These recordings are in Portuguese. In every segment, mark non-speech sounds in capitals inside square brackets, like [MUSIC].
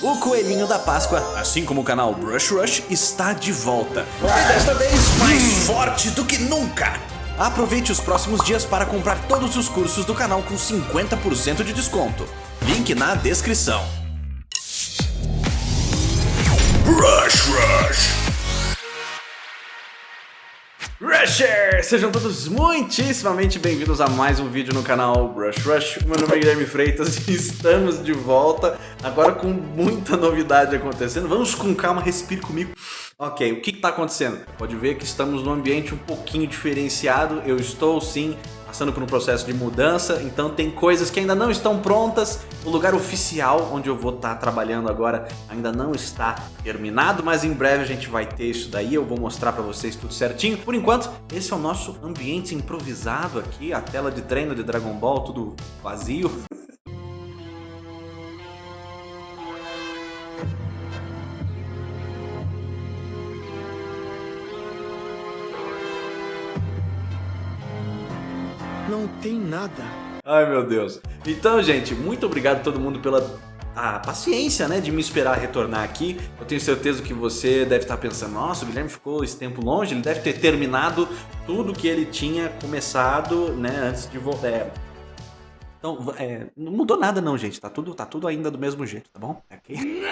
O Coelhinho da Páscoa, assim como o canal Brush Rush, está de volta. E desta vez mais forte do que nunca. Aproveite os próximos dias para comprar todos os cursos do canal com 50% de desconto. Link na descrição. Brush Rush! Rushers! Sejam todos muitíssimamente bem-vindos a mais um vídeo no canal Brush Rush. Meu nome é Guilherme Freitas e estamos de volta, agora com muita novidade acontecendo. Vamos com calma, respire comigo. Ok, o que está acontecendo? Pode ver que estamos num ambiente um pouquinho diferenciado. Eu estou sim passando por um processo de mudança, então tem coisas que ainda não estão prontas. O lugar oficial onde eu vou estar trabalhando agora ainda não está terminado, mas em breve a gente vai ter isso daí, eu vou mostrar para vocês tudo certinho. Por enquanto, esse é o nosso ambiente improvisado aqui, a tela de treino de Dragon Ball, tudo vazio. Tem nada. Ai meu Deus. Então, gente, muito obrigado a todo mundo pela a paciência, né, de me esperar retornar aqui. Eu tenho certeza que você deve estar pensando, nossa, o Guilherme ficou esse tempo longe, ele deve ter terminado tudo que ele tinha começado, né, antes de voltar. É. Então, é, não mudou nada não, gente, tá tudo, tá tudo ainda do mesmo jeito, tá bom? Okay.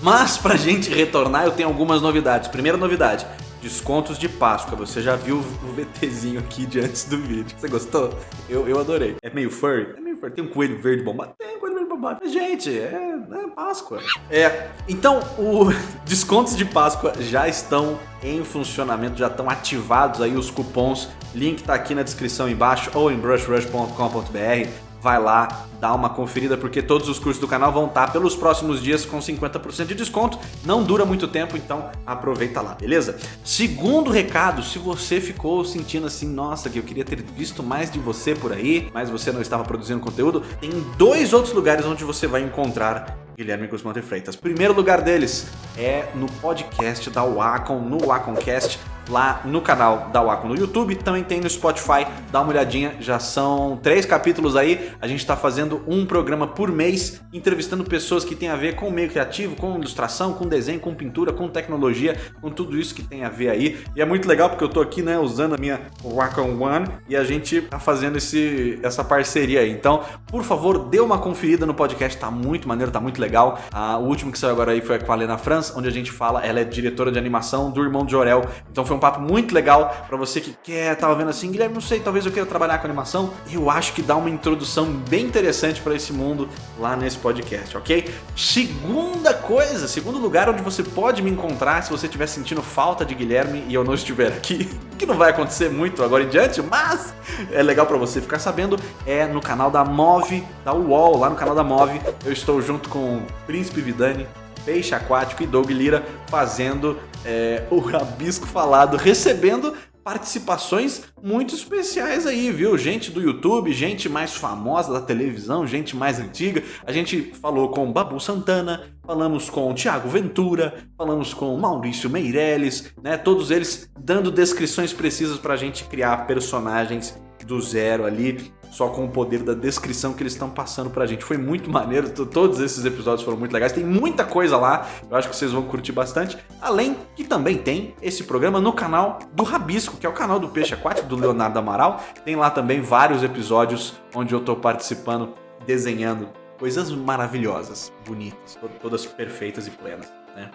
Mas pra gente retornar, eu tenho algumas novidades. Primeira novidade, descontos de Páscoa. Você já viu o [LAUGHS] VTzinho aqui de antes do vídeo. Você gostou? Eu, eu adorei. É meio furry? É meio furry. Tem um coelho verde bombado? Tem um coelho verde bombado. Gente, é, é Páscoa. É, então, os [LAUGHS] descontos de Páscoa já estão em funcionamento, já estão ativados aí os cupons. Link tá aqui na descrição embaixo ou em brushrush.com.br vai lá, dá uma conferida, porque todos os cursos do canal vão estar pelos próximos dias com 50% de desconto. Não dura muito tempo, então aproveita lá, beleza? Segundo recado, se você ficou sentindo assim, nossa, que eu queria ter visto mais de você por aí, mas você não estava produzindo conteúdo, tem dois outros lugares onde você vai encontrar Guilherme Guzmão de Freitas. Primeiro lugar deles é no podcast da Wacom, no Waconcast lá no canal da Wacom no YouTube, também tem no Spotify, dá uma olhadinha, já são três capítulos aí, a gente está fazendo um programa por mês, entrevistando pessoas que tem a ver com o meio criativo, com ilustração, com desenho, com pintura, com tecnologia, com tudo isso que tem a ver aí, e é muito legal porque eu tô aqui, né, usando a minha Wacom One e a gente tá fazendo esse, essa parceria aí, então, por favor, dê uma conferida no podcast, tá muito maneiro, tá muito legal, ah, o último que saiu agora aí foi com a Lena Franz, onde a gente fala, ela é diretora de animação do Irmão de Jorel, então foi um papo muito legal para você que quer, tava vendo assim, Guilherme, não sei, talvez eu queira trabalhar com animação. Eu acho que dá uma introdução bem interessante para esse mundo lá nesse podcast, ok? Segunda coisa, segundo lugar onde você pode me encontrar se você estiver sentindo falta de Guilherme e eu não estiver aqui, [LAUGHS] que não vai acontecer muito agora em diante, mas é legal para você ficar sabendo, é no canal da Move, da UOL, lá no canal da Move, eu estou junto com o Príncipe Vidani, Peixe Aquático e Doug Lira fazendo é, o Rabisco Falado, recebendo participações muito especiais aí, viu? Gente do YouTube, gente mais famosa da televisão, gente mais antiga. A gente falou com Babu Santana, falamos com Tiago Ventura, falamos com Maurício Meirelles, né? Todos eles dando descrições precisas pra gente criar personagens do zero ali só com o poder da descrição que eles estão passando pra gente. Foi muito maneiro, todos esses episódios foram muito legais, tem muita coisa lá, eu acho que vocês vão curtir bastante. Além que também tem esse programa no canal do Rabisco, que é o canal do Peixe Aquático, do Leonardo Amaral. Tem lá também vários episódios onde eu tô participando, desenhando coisas maravilhosas, bonitas, todas perfeitas e plenas, né?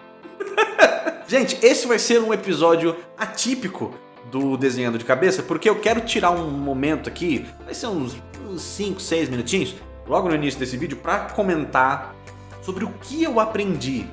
[LAUGHS] Gente, esse vai ser um episódio atípico do desenhando de cabeça, porque eu quero tirar um momento aqui, vai ser uns 5, 6 minutinhos, logo no início desse vídeo, para comentar sobre o que eu aprendi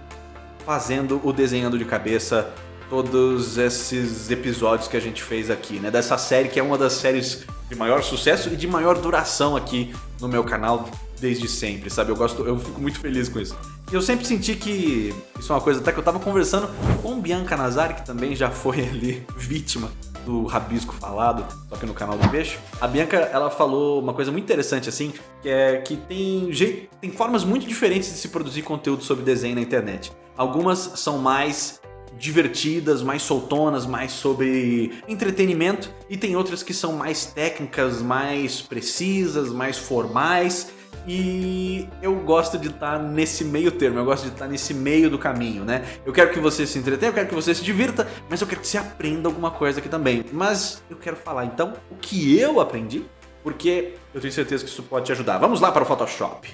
fazendo o desenhando de cabeça todos esses episódios que a gente fez aqui, né? Dessa série que é uma das séries de maior sucesso e de maior duração aqui no meu canal desde sempre, sabe? Eu gosto, eu fico muito feliz com isso. E eu sempre senti que isso é uma coisa até que eu tava conversando com Bianca Nazari, que também já foi [LAUGHS] ali vítima do rabisco falado, só que no canal do Peixe. A Bianca, ela falou uma coisa muito interessante assim, que é que tem, jeito, tem formas muito diferentes de se produzir conteúdo sobre desenho na internet. Algumas são mais divertidas, mais soltonas, mais sobre entretenimento e tem outras que são mais técnicas, mais precisas, mais formais e eu gosto de estar tá nesse meio termo, eu gosto de estar tá nesse meio do caminho, né? Eu quero que você se entretenha, eu quero que você se divirta, mas eu quero que você aprenda alguma coisa aqui também. Mas eu quero falar então o que eu aprendi, porque eu tenho certeza que isso pode te ajudar. Vamos lá para o Photoshop.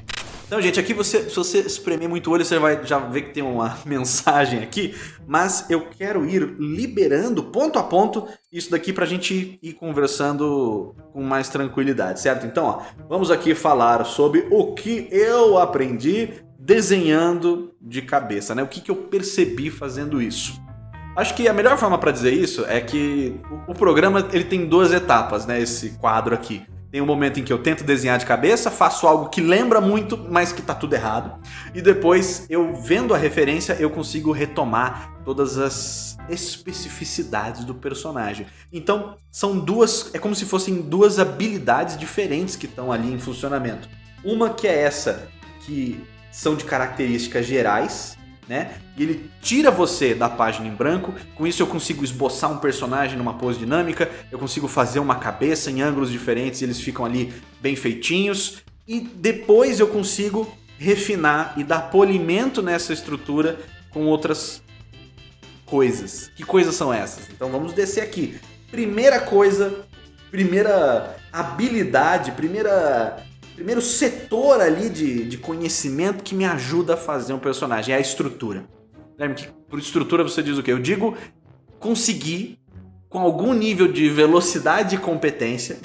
Então, gente, aqui você, se você espremer muito o olho, você vai já ver que tem uma [LAUGHS] mensagem aqui, mas eu quero ir liberando ponto a ponto isso daqui para a gente ir conversando com mais tranquilidade, certo? Então, ó, vamos aqui falar sobre o que eu aprendi desenhando de cabeça, né? O que, que eu percebi fazendo isso. Acho que a melhor forma para dizer isso é que o programa ele tem duas etapas, né? Esse quadro aqui. Tem um momento em que eu tento desenhar de cabeça, faço algo que lembra muito, mas que tá tudo errado. E depois, eu vendo a referência, eu consigo retomar todas as especificidades do personagem. Então, são duas, é como se fossem duas habilidades diferentes que estão ali em funcionamento. Uma que é essa, que são de características gerais, né? E ele tira você da página em branco, com isso eu consigo esboçar um personagem numa pose dinâmica, eu consigo fazer uma cabeça em ângulos diferentes eles ficam ali bem feitinhos, e depois eu consigo refinar e dar polimento nessa estrutura com outras coisas. Que coisas são essas? Então vamos descer aqui. Primeira coisa, primeira habilidade, primeira primeiro setor ali de, de conhecimento que me ajuda a fazer um personagem, é a estrutura. Por estrutura você diz o quê? Eu digo conseguir, com algum nível de velocidade e competência,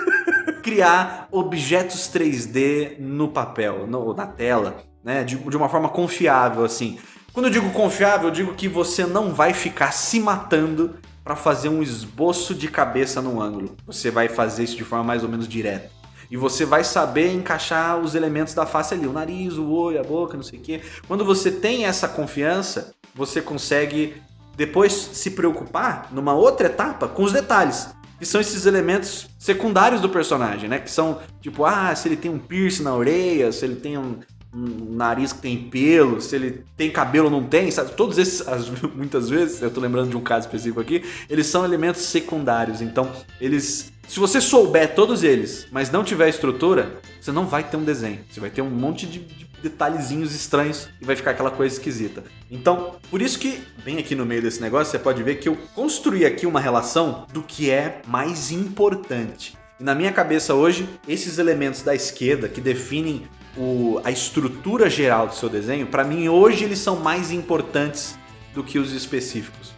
[LAUGHS] criar objetos 3D no papel, no, na tela, né? De, de uma forma confiável, assim. Quando eu digo confiável, eu digo que você não vai ficar se matando para fazer um esboço de cabeça num ângulo. Você vai fazer isso de forma mais ou menos direta. E você vai saber encaixar os elementos da face ali, o nariz, o olho, a boca, não sei o quê. Quando você tem essa confiança, você consegue depois se preocupar numa outra etapa com os detalhes. Que são esses elementos secundários do personagem, né? Que são tipo, ah, se ele tem um piercing na orelha, se ele tem um, um nariz que tem pelo, se ele tem cabelo ou não tem, sabe? Todos esses, [LAUGHS] as, muitas vezes, eu tô lembrando de um caso específico aqui, eles são elementos secundários. Então, eles se você souber todos eles, mas não tiver estrutura, você não vai ter um desenho. Você vai ter um monte de, de detalhezinhos estranhos e vai ficar aquela coisa esquisita. Então, por isso que, bem aqui no meio desse negócio, você pode ver que eu construí aqui uma relação do que é mais importante. E na minha cabeça hoje, esses elementos da esquerda que definem o, a estrutura geral do seu desenho, para mim hoje eles são mais importantes do que os específicos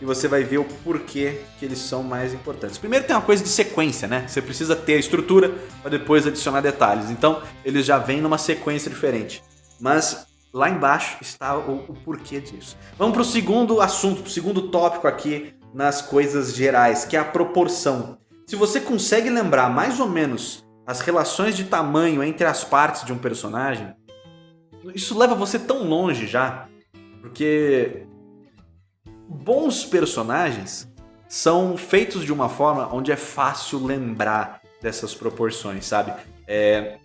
e você vai ver o porquê que eles são mais importantes. Primeiro tem uma coisa de sequência, né? Você precisa ter a estrutura para depois adicionar detalhes. Então eles já vêm numa sequência diferente. Mas lá embaixo está o, o porquê disso. Vamos para o segundo assunto, para o segundo tópico aqui nas coisas gerais, que é a proporção. Se você consegue lembrar mais ou menos as relações de tamanho entre as partes de um personagem, isso leva você tão longe já, porque bons personagens são feitos de uma forma onde é fácil lembrar dessas proporções, sabe? É,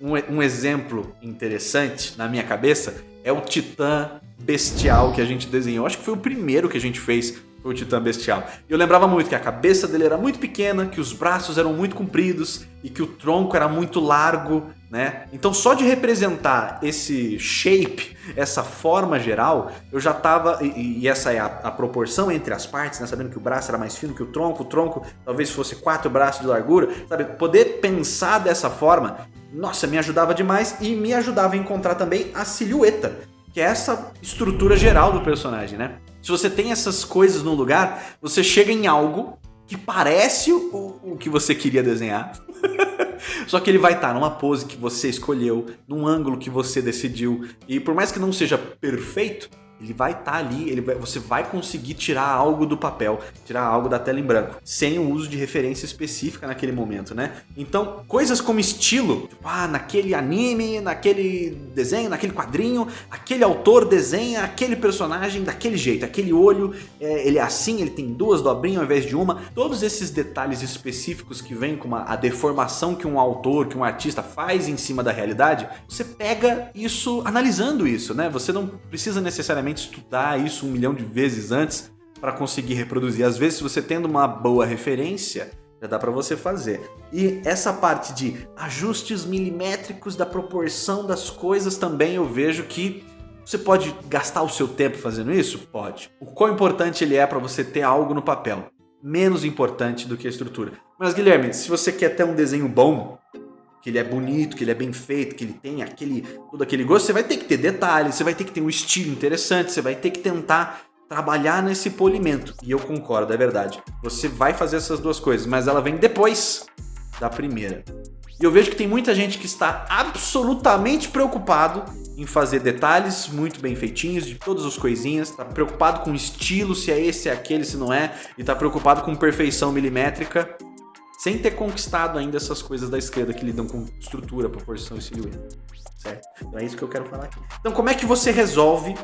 um, um, exemplo interessante na minha cabeça é o Titã Bestial que a gente desenhou. Acho que foi o primeiro que a gente fez o Titã Bestial. Eu lembrava muito que a cabeça dele era muito pequena, que os braços eram muito compridos e que o tronco era muito largo, né? Então só de representar esse shape, essa forma geral, eu já tava, e, e essa é a, a, proporção entre as partes, né? Sabendo que o braço era mais fino que o tronco, o tronco talvez fosse quatro braços de largura, sabe? Poder pensar dessa forma, nossa, me ajudava demais e me ajudava a encontrar também a silhueta, que é essa estrutura geral do personagem, né? Se você tem essas coisas no lugar, você chega em algo que parece o, o que você queria desenhar. [LAUGHS] Só que ele vai estar numa pose que você escolheu, num ângulo que você decidiu. E por mais que não seja perfeito, ele vai estar tá ali, ele vai, você vai conseguir tirar algo do papel, tirar algo da tela em branco, sem o uso de referência específica naquele momento, né? Então, coisas como estilo, tipo, ah, naquele anime, naquele desenho, naquele quadrinho, aquele autor desenha aquele personagem daquele jeito, aquele olho, é, ele é assim, ele tem duas dobrinhas ao invés de uma, todos esses detalhes específicos que vêm com uma, a deformação que um autor, que um artista faz em cima da realidade, você pega isso analisando isso, né? Você não precisa necessariamente estudar isso um milhão de vezes antes para conseguir reproduzir. Às vezes, se você tendo uma boa referência, já dá para você fazer. E essa parte de ajustes milimétricos da proporção das coisas também eu vejo que você pode gastar o seu tempo fazendo isso? Pode. O quão importante ele é para você ter algo no papel? Menos importante do que a estrutura. Mas Guilherme, se você quer ter um desenho bom, que ele é bonito, que ele é bem feito, que ele tem aquele todo aquele gosto, você vai ter que ter detalhes, você vai ter que ter um estilo interessante, você vai ter que tentar trabalhar nesse polimento. E eu concordo, é verdade. Você vai fazer essas duas coisas, mas ela vem depois da primeira. E eu vejo que tem muita gente que está absolutamente preocupado em fazer detalhes muito bem feitinhos de todas as coisinhas, está preocupado com estilo, se é esse, se é aquele, se não é, e está preocupado com perfeição milimétrica, sem ter conquistado ainda essas coisas da esquerda que lidam com estrutura, proporção e silhueta. Certo? Então é isso que eu quero falar aqui. Então como é que você resolve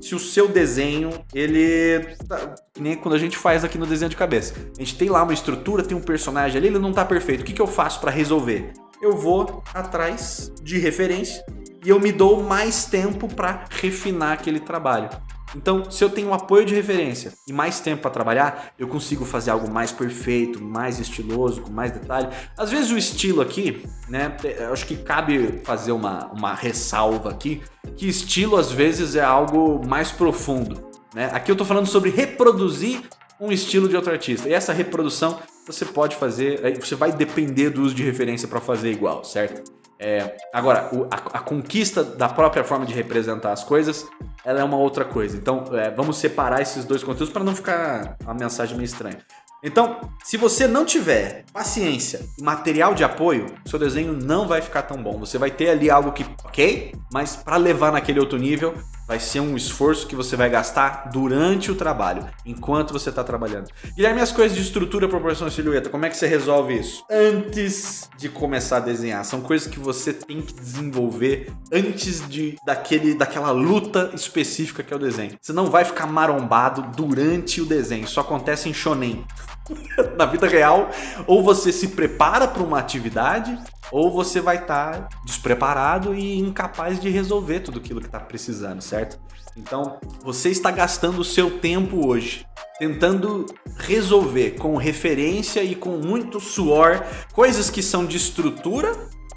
se o seu desenho, ele... Tá, nem quando a gente faz aqui no desenho de cabeça. A gente tem lá uma estrutura, tem um personagem ali, ele não está perfeito. O que, que eu faço para resolver? Eu vou atrás de referência e eu me dou mais tempo para refinar aquele trabalho. Então, se eu tenho um apoio de referência e mais tempo para trabalhar, eu consigo fazer algo mais perfeito, mais estiloso, com mais detalhe. Às vezes o estilo aqui, né, eu acho que cabe fazer uma, uma ressalva aqui, que estilo às vezes é algo mais profundo. Né? Aqui eu estou falando sobre reproduzir um estilo de outro artista. E essa reprodução você pode fazer, você vai depender do uso de referência para fazer igual, certo? É, agora, o, a, a, conquista da própria forma de representar as coisas, ela é uma outra coisa. Então, é, vamos separar esses dois conteúdos para não ficar uma mensagem meio estranha. Então, se você não tiver paciência e material de apoio, seu desenho não vai ficar tão bom. Você vai ter ali algo que, ok, mas para levar naquele outro nível, vai ser um esforço que você vai gastar durante o trabalho, enquanto você está trabalhando. Guilherme, as coisas de estrutura, proporção e silhueta, como é que você resolve isso? Antes de começar a desenhar, são coisas que você tem que desenvolver antes de daquele, daquela luta específica que é o desenho. Você não vai ficar marombado durante o desenho, isso acontece em shonen. [LAUGHS] na vida real, ou você se prepara para uma atividade, ou você vai estar tá despreparado e incapaz de resolver tudo aquilo que está precisando, certo? Então, você está gastando o seu tempo hoje tentando resolver com referência e com muito suor coisas que são de estrutura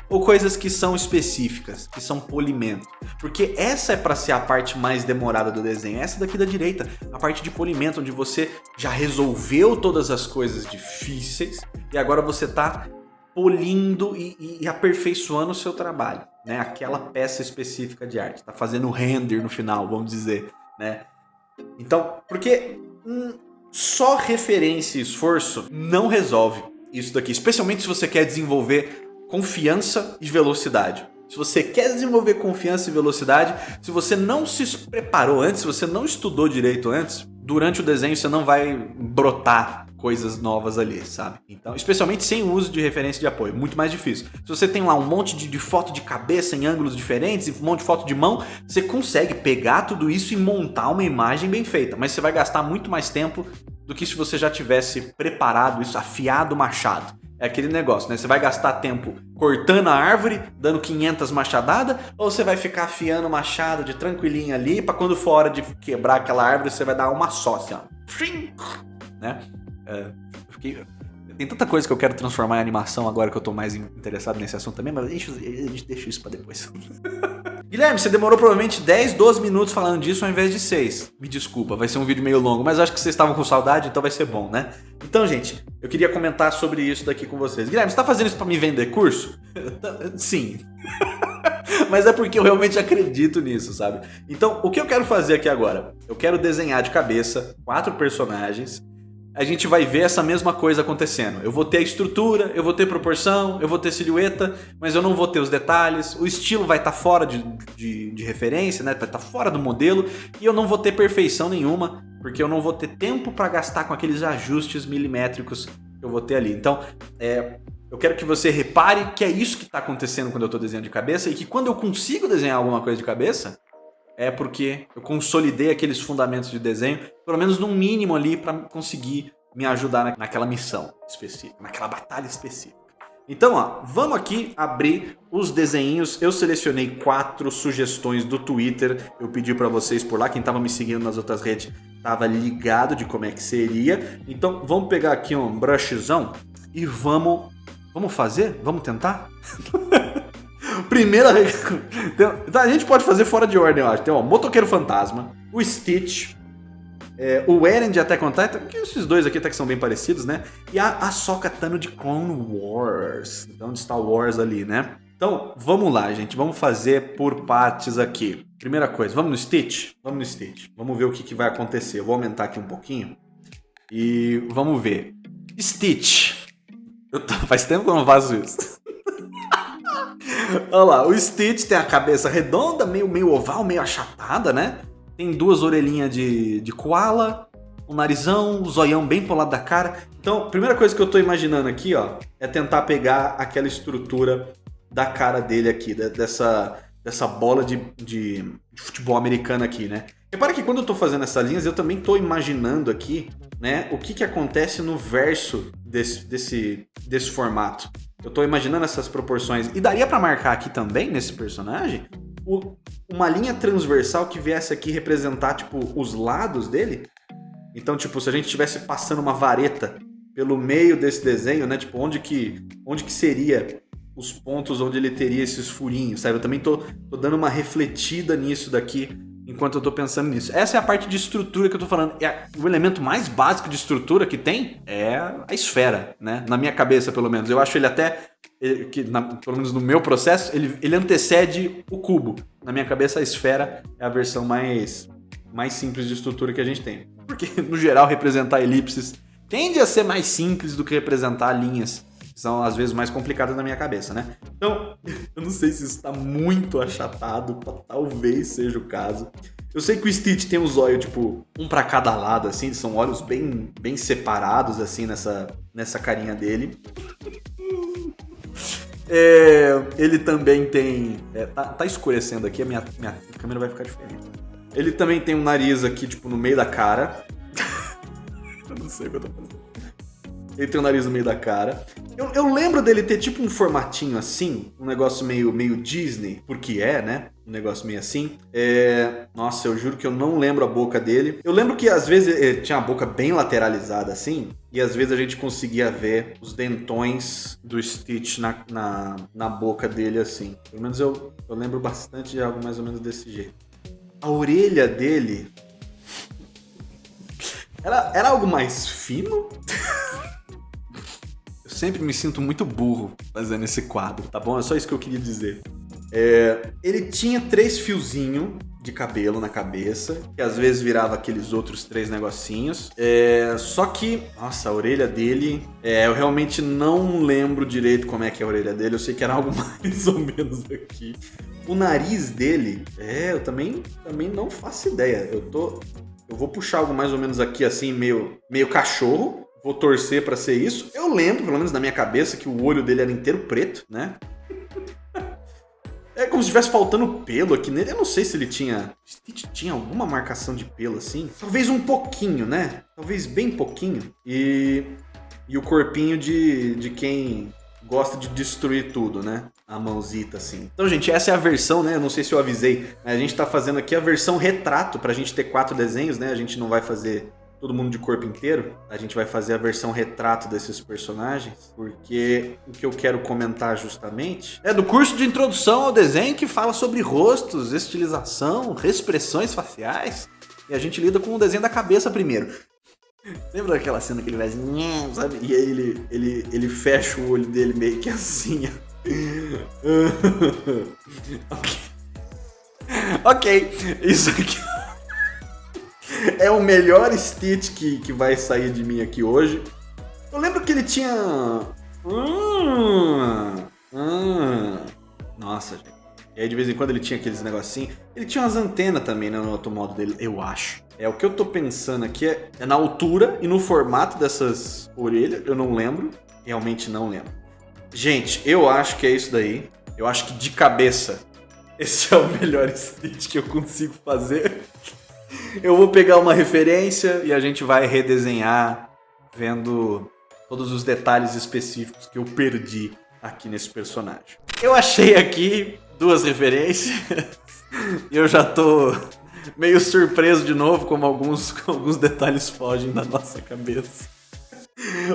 ou coisas que são específicas, que são polimento. Porque essa é para ser a parte mais demorada do desenho, essa daqui da direita, a parte de polimento, onde você já resolveu todas as coisas difíceis e agora você está polindo e, e, aperfeiçoando o seu trabalho, né? Aquela peça específica de arte, tá fazendo render no final, vamos dizer, né? Então, porque hum, só referência e esforço não resolve isso daqui, especialmente se você quer desenvolver confiança e velocidade. Se você quer desenvolver confiança e velocidade, se você não se preparou antes, se você não estudou direito antes, durante o desenho você não vai brotar coisas novas ali, sabe? Então, especialmente sem o uso de referência de apoio, muito mais difícil. Se você tem lá um monte de, de foto de cabeça em ângulos diferentes e um monte de foto de mão, você consegue pegar tudo isso e montar uma imagem bem feita, mas você vai gastar muito mais tempo do que se você já tivesse preparado isso, afiado o machado. É aquele negócio, né? Você vai gastar tempo cortando a árvore, dando 500 machadadas, ou você vai ficar afiando o machado de tranquilinho ali, para quando for hora de quebrar aquela árvore, você vai dar uma só, assim, ó. Né? É, fiquei... Tem tanta coisa que eu quero transformar em animação agora que eu tô mais interessado nesse assunto também, mas a gente deixa isso pra depois. [LAUGHS] Guilherme, você demorou provavelmente 10, 12 minutos falando disso ao invés de 6. Me desculpa, vai ser um vídeo meio longo, mas acho que vocês estavam com saudade, então vai ser bom, né? Então, gente, eu queria comentar sobre isso daqui com vocês. Guilherme, você tá fazendo isso pra me vender curso? [LAUGHS] Sim. [LAUGHS] mas é porque eu realmente acredito nisso, sabe? Então, o que eu quero fazer aqui agora? Eu quero desenhar de cabeça quatro personagens a gente vai ver essa mesma coisa acontecendo. Eu vou ter a estrutura, eu vou ter proporção, eu vou ter silhueta, mas eu não vou ter os detalhes, o estilo vai estar tá fora de, de, de, referência, né? vai estar tá fora do modelo, e eu não vou ter perfeição nenhuma, porque eu não vou ter tempo para gastar com aqueles ajustes milimétricos que eu vou ter ali. Então, é, eu quero que você repare que é isso que está acontecendo quando eu estou desenhando de cabeça, e que quando eu consigo desenhar alguma coisa de cabeça, é porque eu consolidei aqueles fundamentos de desenho, pelo menos no mínimo ali para conseguir me ajudar naquela missão específica, naquela batalha específica. Então, ó, vamos aqui abrir os desenhos. Eu selecionei quatro sugestões do Twitter. Eu pedi para vocês por lá, quem estava me seguindo nas outras redes estava ligado de como é que seria. Então, vamos pegar aqui um brushzão e vamos... Vamos fazer? Vamos tentar? [LAUGHS] Primeira... Tá, a gente pode fazer fora de ordem, eu acho. Tem o Motoqueiro Fantasma, o Stitch, é, o Eren de Attack on que esses dois aqui até que são bem parecidos, né? E a Ahsoka Tano de Clone Wars. Então, de Star Wars ali, né? Então, vamos lá, gente. Vamos fazer por partes aqui. Primeira coisa, vamos no Stitch? Vamos no Stitch. Vamos ver o que, que vai acontecer. Eu vou aumentar aqui um pouquinho. E vamos ver. Stitch. Tô... [LAUGHS] Faz tempo que eu não faço isso. Olha lá, o Stitch tem a cabeça redonda, meio, meio oval, meio achatada, né? Tem duas orelhinhas de, de koala, um narizão, um zoião bem pro lado da cara. Então, a primeira coisa que eu tô imaginando aqui, ó, é tentar pegar aquela estrutura da cara dele aqui, dessa, dessa bola de, de, de futebol americano aqui, né? Repara que quando eu tô fazendo essas linhas, eu também tô imaginando aqui, né, o que que acontece no verso desse, desse, desse formato. Eu tô imaginando essas proporções. E daria para marcar aqui também, nesse personagem, o, uma linha transversal que viesse aqui representar, tipo, os lados dele. Então, tipo, se a gente estivesse passando uma vareta pelo meio desse desenho, né? Tipo, onde que, onde que seria os pontos onde ele teria esses furinhos, sabe? Eu também tô, tô dando uma refletida nisso daqui enquanto eu tô pensando nisso. Essa é a parte de estrutura que eu tô falando. É, o elemento mais básico de estrutura que tem é a esfera, né? Na minha cabeça, pelo menos. Eu acho ele até que na, pelo menos no meu processo, ele, ele antecede o cubo. Na minha cabeça, a esfera é a versão mais, mais simples de estrutura que a gente tem. Porque, no geral, representar elipses tende a ser mais simples do que representar linhas, são às vezes mais complicadas na minha cabeça, né? Então, [LAUGHS] eu não sei se isso está muito achatado, talvez seja o caso. Eu sei que o Stitch tem os olhos, tipo, um para cada lado, assim, são olhos bem, bem separados, assim, nessa, nessa carinha dele. É, ele também tem... É, tá, tá, escurecendo aqui, a minha, minha câmera vai ficar diferente. Ele também tem um nariz aqui, tipo, no meio da cara. [LAUGHS] eu não sei o que eu tô fazendo. Ele tem o nariz no meio da cara. Eu, eu, lembro dele ter tipo um formatinho assim, um negócio meio, meio Disney, porque é, né? Um negócio meio assim. É... Nossa, eu juro que eu não lembro a boca dele. Eu lembro que às vezes ele tinha a boca bem lateralizada assim, e às vezes a gente conseguia ver os dentões do Stitch na, na, na boca dele assim. Pelo menos eu, eu lembro bastante de algo mais ou menos desse jeito. A orelha dele... [LAUGHS] Era, era algo mais fino? [LAUGHS] sempre me sinto muito burro fazendo esse quadro, tá bom? É só isso que eu queria dizer. É, ele tinha três fiozinhos de cabelo na cabeça, que às vezes virava aqueles outros três negocinhos. É, só que, nossa, a orelha dele, é, eu realmente não lembro direito como é que é a orelha dele, eu sei que era algo [LAUGHS] mais ou menos aqui. O nariz dele, é, eu também, também não faço ideia. Eu tô, eu vou puxar algo mais ou menos aqui assim, meio, meio cachorro. Vou torcer para ser isso. Eu lembro, pelo menos na minha cabeça, que o olho dele era inteiro preto, né? É como se estivesse faltando pelo aqui nele. Eu não sei se ele tinha... Stitch tinha alguma marcação de pelo assim. Talvez um pouquinho, né? Talvez bem pouquinho. E... E o corpinho de, de quem gosta de destruir tudo, né? A mãozita, assim. Então, gente, essa é a versão, né? Eu não sei se eu avisei. A gente tá fazendo aqui a versão retrato pra gente ter quatro desenhos, né? A gente não vai fazer todo mundo de corpo inteiro, a gente vai fazer a versão retrato desses personagens, porque o que eu quero comentar justamente é do curso de introdução ao desenho que fala sobre rostos, estilização, expressões faciais, e a gente lida com o desenho da cabeça primeiro. Lembra daquela cena que ele assim, sabe? E aí ele, ele, ele fecha o olho dele meio que assim, [LAUGHS] ok. Ok, isso aqui [LAUGHS] é o melhor Stitch que, que vai sair de mim aqui hoje. Eu lembro que ele tinha... Hum, hum. Nossa, gente. E aí de vez em quando ele tinha aqueles negocinhos. Ele tinha umas antenas também né, no outro modo dele, eu acho. É, o que eu tô pensando aqui é, é na altura e no formato dessas orelhas. Eu não lembro. Realmente não lembro. Gente, eu acho que é isso daí. Eu acho que de cabeça [LAUGHS] esse é o melhor Stitch que eu consigo fazer. Eu vou pegar uma referência e a gente vai redesenhar vendo todos os detalhes específicos que eu perdi aqui nesse personagem. Eu achei aqui duas referências [LAUGHS] e eu já tô meio surpreso de novo como alguns, [LAUGHS] alguns detalhes fogem da nossa cabeça.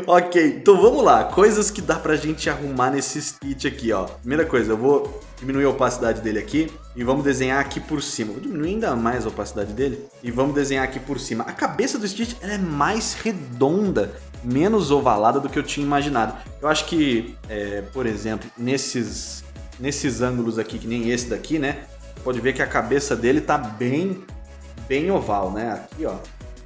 Ok, então vamos lá. Coisas que dá pra gente arrumar nesse Stitch aqui, ó. Primeira coisa, eu vou diminuir a opacidade dele aqui e vamos desenhar aqui por cima. Vou diminuir ainda mais a opacidade dele e vamos desenhar aqui por cima. A cabeça do Stitch é mais redonda, menos ovalada do que eu tinha imaginado. Eu acho que, é, por exemplo, nesses, nesses ângulos aqui, que nem esse daqui, né? Pode ver que a cabeça dele tá bem, bem oval, né? Aqui, ó,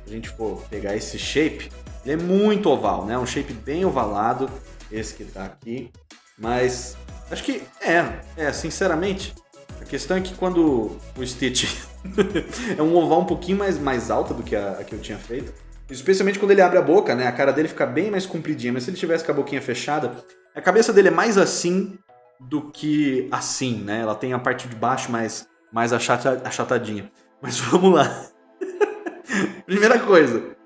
se a gente for pegar esse shape, ele é muito oval, né? Um shape bem ovalado, esse que tá aqui. Mas acho que é, é, sinceramente. A questão é que quando o Stitch [LAUGHS] é um oval um pouquinho mais, mais alta do que a, a, que eu tinha feito. Especialmente quando ele abre a boca, né? A cara dele fica bem mais compridinha. Mas se ele tivesse com a boquinha fechada, a cabeça dele é mais assim do que assim, né? Ela tem a parte de baixo mais, mais achata, achatadinha. Mas [LAUGHS] vamos lá. Primeira coisa,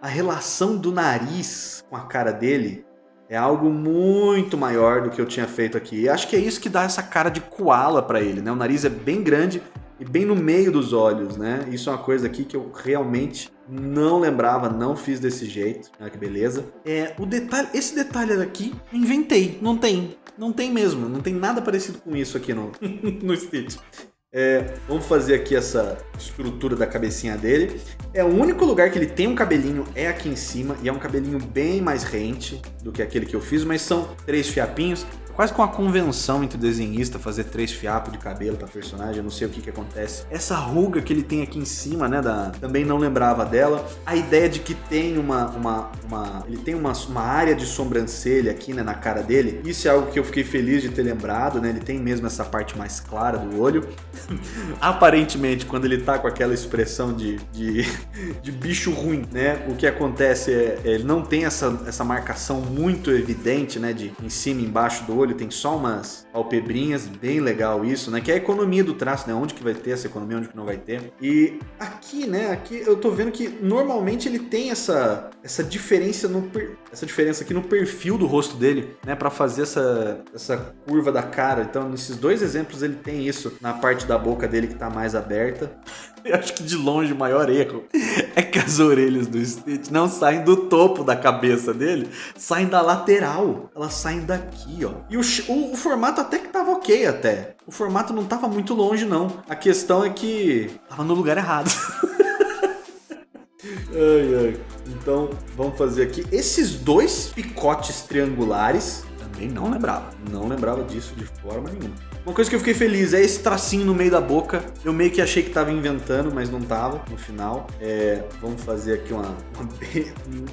a relação do nariz com a cara dele é algo muito maior do que eu tinha feito aqui. E acho que é isso que dá essa cara de koala para ele, né? O nariz é bem grande e bem no meio dos olhos, né? Isso é uma coisa aqui que eu realmente não lembrava, não fiz desse jeito. Olha que beleza. É, o detalhe, esse detalhe aqui, inventei, não tem. Não tem mesmo, não tem nada parecido com isso aqui no, [LAUGHS] no Stitch. É, vamos fazer aqui essa estrutura da cabecinha dele. É o único lugar que ele tem um cabelinho é aqui em cima e é um cabelinho bem mais rente do que aquele que eu fiz, mas são três fiapinhos quase com a convenção entre desenhista fazer três fiapos de cabelo para personagem, eu não sei o que que acontece. Essa ruga que ele tem aqui em cima, né, da, também não lembrava dela. A ideia de que tem uma, uma, uma ele tem uma, uma área de sobrancelha aqui, né, na cara dele, isso é algo que eu fiquei feliz de ter lembrado, né, ele tem mesmo essa parte mais clara do olho. [LAUGHS] Aparentemente, quando ele tá com aquela expressão de, de, [LAUGHS] de bicho ruim, né, o que acontece é, ele não tem essa, essa marcação muito evidente, né, de em cima e embaixo do olho, olho, tem só umas palpebrinhas, bem legal isso, né? Que é a economia do traço, né? Onde que vai ter essa economia, onde que não vai ter. E aqui, né? Aqui eu tô vendo que normalmente ele tem essa, essa diferença no essa diferença aqui no perfil do rosto dele, né? Para fazer essa, essa curva da cara. Então, nesses dois exemplos ele tem isso na parte da boca dele que tá mais aberta. [LAUGHS] Eu acho que de longe o maior erro é que as orelhas do Stitch não saem do topo da cabeça dele, saem da lateral. Elas saem daqui, ó. E o, o, o formato até que tava ok até. O formato não tava muito longe, não. A questão é que tava no lugar errado. [LAUGHS] ai, ai. Então, vamos fazer aqui esses dois picotes triangulares. Também não lembrava. Não lembrava disso de forma nenhuma. Uma coisa que eu fiquei feliz é esse tracinho no meio da boca. Eu meio que achei que tava inventando, mas não tava no final. É, vamos fazer aqui uma, uma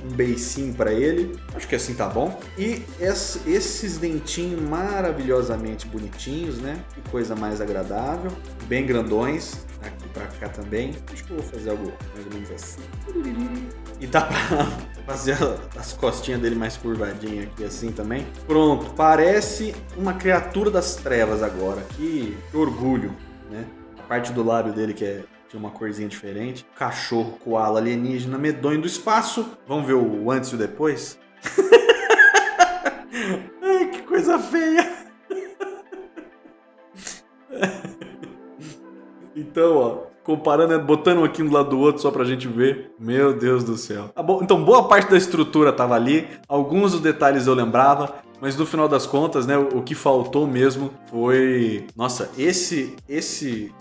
um beicinho para ele. Acho que assim tá bom. E esses dentinhos maravilhosamente bonitinhos, né? Que coisa mais agradável. Bem grandões. Aqui pra cá também. Acho que eu vou fazer algo mais ou menos assim. E dá pra fazer as costinhas dele mais curvadinhas aqui assim também. Pronto, parece uma criatura das trevas agora. Que orgulho, né? A parte do lábio dele que é tinha uma corzinha diferente. Cachorro, koala, alienígena, medonho do espaço. Vamos ver o antes e o depois? [LAUGHS] Ai, que coisa feia! Então, ó, comparando, né, botando aqui um do lado do outro só pra gente ver. Meu Deus do céu. Ah, então, boa parte da estrutura tava ali, alguns dos detalhes eu lembrava, mas no final das contas, né, o, que faltou mesmo foi, nossa, esse esse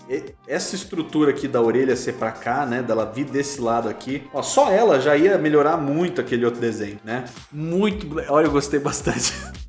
essa estrutura aqui da orelha ser para cá, né, dela vir desse lado aqui. Ó, só ela já ia melhorar muito aquele outro desenho, né? Muito, olha, eu gostei bastante. [LAUGHS]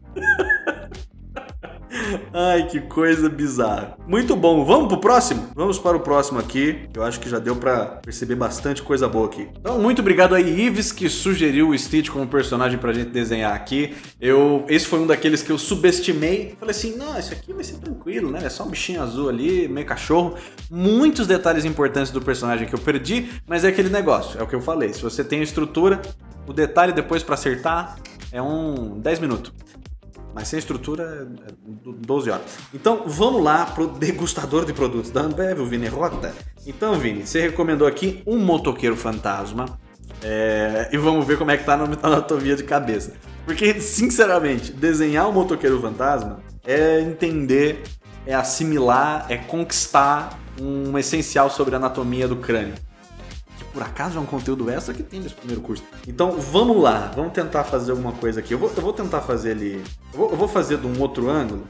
Ai, que coisa bizarra. Muito bom. Vamos pro próximo? Vamos para o próximo aqui. Eu acho que já deu para perceber bastante coisa boa aqui. Então, muito obrigado aí, Ives, que sugeriu o Stitch como personagem pra gente desenhar aqui. Eu, esse foi um daqueles que eu subestimei. Falei assim, não, isso aqui vai ser tranquilo, né? É só um bichinho azul ali, meio cachorro. Muitos detalhes importantes do personagem que eu perdi, mas é aquele negócio, é o que eu falei. Se você tem a estrutura, o detalhe depois para acertar é um 10 minutos. Mas sem estrutura, 12 é horas. Então, vamos lá pro degustador de produtos da Ambev, o Vini Rota. Então, Vini, você recomendou aqui um motoqueiro fantasma. É... E vamos ver como é que tá na anatomia de cabeça. Porque, sinceramente, desenhar um motoqueiro fantasma é entender, é assimilar, é conquistar um essencial sobre a anatomia do crânio por acaso é um conteúdo extra que tem nesse primeiro curso. Então vamos lá, vamos tentar fazer alguma coisa aqui. Eu vou, eu vou tentar fazer ele. Eu vou, eu vou fazer de um outro ângulo.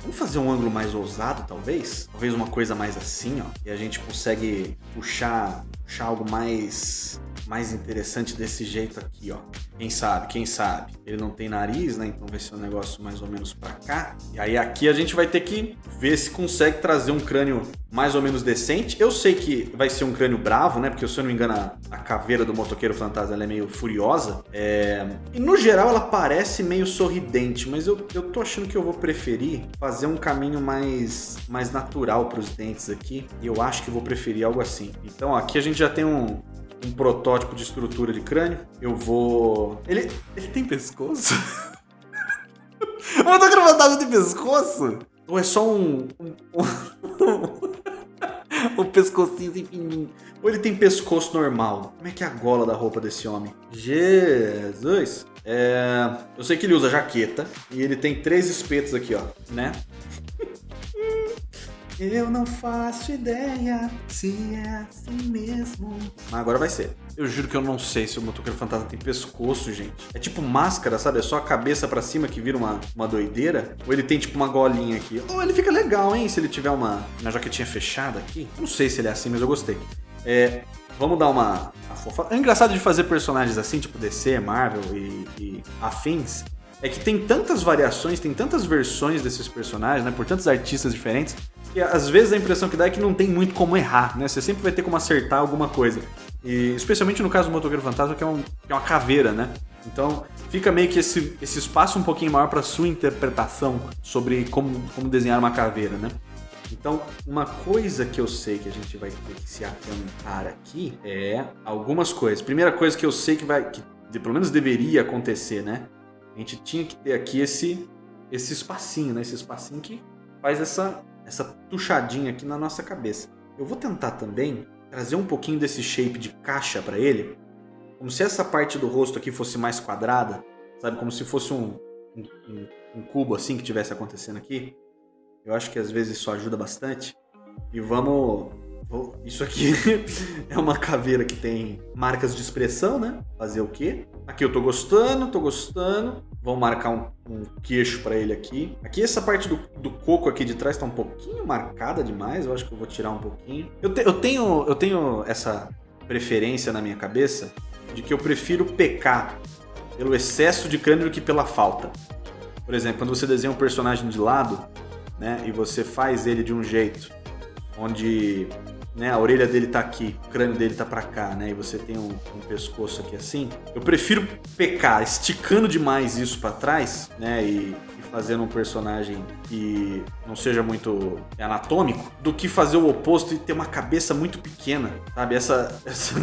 Vamos fazer um ângulo mais ousado, talvez? Talvez uma coisa mais assim, ó. E a gente consegue puxar, puxar algo mais mais interessante desse jeito aqui, ó. Quem sabe, quem sabe. Ele não tem nariz, né? Então vai ser um negócio mais ou menos pra cá. E aí aqui a gente vai ter que ver se consegue trazer um crânio mais ou menos decente. Eu sei que vai ser um crânio bravo, né? Porque se eu não me engano, a, caveira do motoqueiro fantasma é meio furiosa. É... E no geral ela parece meio sorridente, mas eu, eu tô achando que eu vou preferir fazer um caminho mais, mais natural para os dentes aqui. E eu acho que vou preferir algo assim. Então ó, aqui a gente já tem um, um protótipo de estrutura de crânio. Eu vou... Ele, ele tem pescoço? motoqueiro fantasma tem pescoço? Ou é só um... um, um... o [LAUGHS] pescocinho fininho. Ou ele tem pescoço normal? Como é que é a gola da roupa desse homem? Jesus! É... Eu sei que ele usa jaqueta e ele tem três espetos aqui, ó, né? Eu não faço ideia se é assim mesmo. Mas agora vai ser. Eu juro que eu não sei se o motoqueiro fantasma tem pescoço, gente. É tipo máscara, sabe? É só a cabeça para cima que vira uma, uma doideira. Ou ele tem tipo uma golinha aqui. Ou ele fica legal, hein? Se ele tiver uma, uma jaquetinha fechada aqui. Não sei se ele é assim, mas eu gostei. É, vamos dar uma. É engraçado de fazer personagens assim, tipo DC, Marvel e, e afins, é que tem tantas variações, tem tantas versões desses personagens, né? Por tantos artistas diferentes, que às vezes a impressão que dá é que não tem muito como errar, né? Você sempre vai ter como acertar alguma coisa. E especialmente no caso do Motoqueiro Fantasma, que é, um, que é uma caveira, né? Então fica meio que esse, esse espaço um pouquinho maior para sua interpretação sobre como, como desenhar uma caveira, né? Então, uma coisa que eu sei que a gente vai ter que se atentar aqui é algumas coisas. Primeira coisa que eu sei que vai, que pelo menos deveria acontecer, né? A gente tinha que ter aqui esse, esse espacinho, né? Esse espacinho que faz essa essa tuchadinha aqui na nossa cabeça. Eu vou tentar também trazer um pouquinho desse shape de caixa para ele, como se essa parte do rosto aqui fosse mais quadrada, sabe? Como se fosse um, um, um cubo assim que tivesse acontecendo aqui. Eu acho que às vezes isso ajuda bastante. E vamos isso aqui [LAUGHS] é uma caveira que tem marcas de expressão, né? Fazer o quê? Aqui eu tô gostando, tô gostando. Vamos marcar um, um queixo para ele aqui. Aqui essa parte do, do, coco aqui de trás tá um pouquinho marcada demais. Eu acho que eu vou tirar um pouquinho. Eu, te, eu, tenho, eu tenho essa preferência na minha cabeça de que eu prefiro pecar pelo excesso de do que pela falta. Por exemplo, quando você desenha um personagem de lado, né, e você faz ele de um jeito onde né, a orelha dele tá aqui, o crânio dele tá para cá, né, e você tem um, um, pescoço aqui assim, eu prefiro pecar esticando demais isso para trás, né, e, e, fazendo um personagem que não seja muito anatômico, do que fazer o oposto e ter uma cabeça muito pequena, sabe? Essa, [LAUGHS] essa,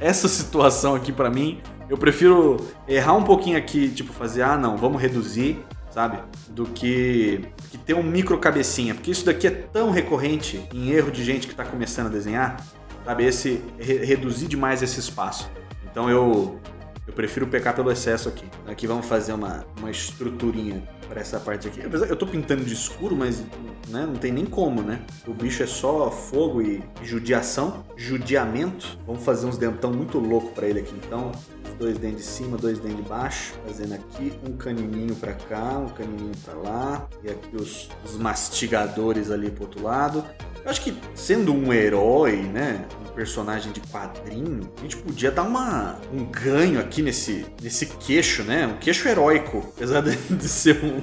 essa situação aqui para mim, eu prefiro errar um pouquinho aqui, tipo fazer, ah não, vamos reduzir, sabe? Do que, que ter um micro cabecinha, porque isso daqui é tão recorrente em erro de gente que está começando a desenhar, sabe? Esse re, reduzir demais esse espaço. Então eu eu prefiro pecar pelo excesso aqui. Aqui vamos fazer uma, uma estruturinha para essa parte aqui. Eu tô pintando de escuro, mas né, não tem nem como, né? O bicho é só fogo e judiação, judiamento. Vamos fazer uns dentão muito louco para ele aqui, então dois dentes de cima, dois dentes de baixo, fazendo aqui um canininho para cá, um canininho para lá, e aqui os, os, mastigadores ali pro outro lado. Eu acho que sendo um herói, né, um personagem de quadrinho, a gente podia dar uma, um ganho aqui nesse, nesse queixo, né, um queixo heróico, apesar de [LAUGHS] ser um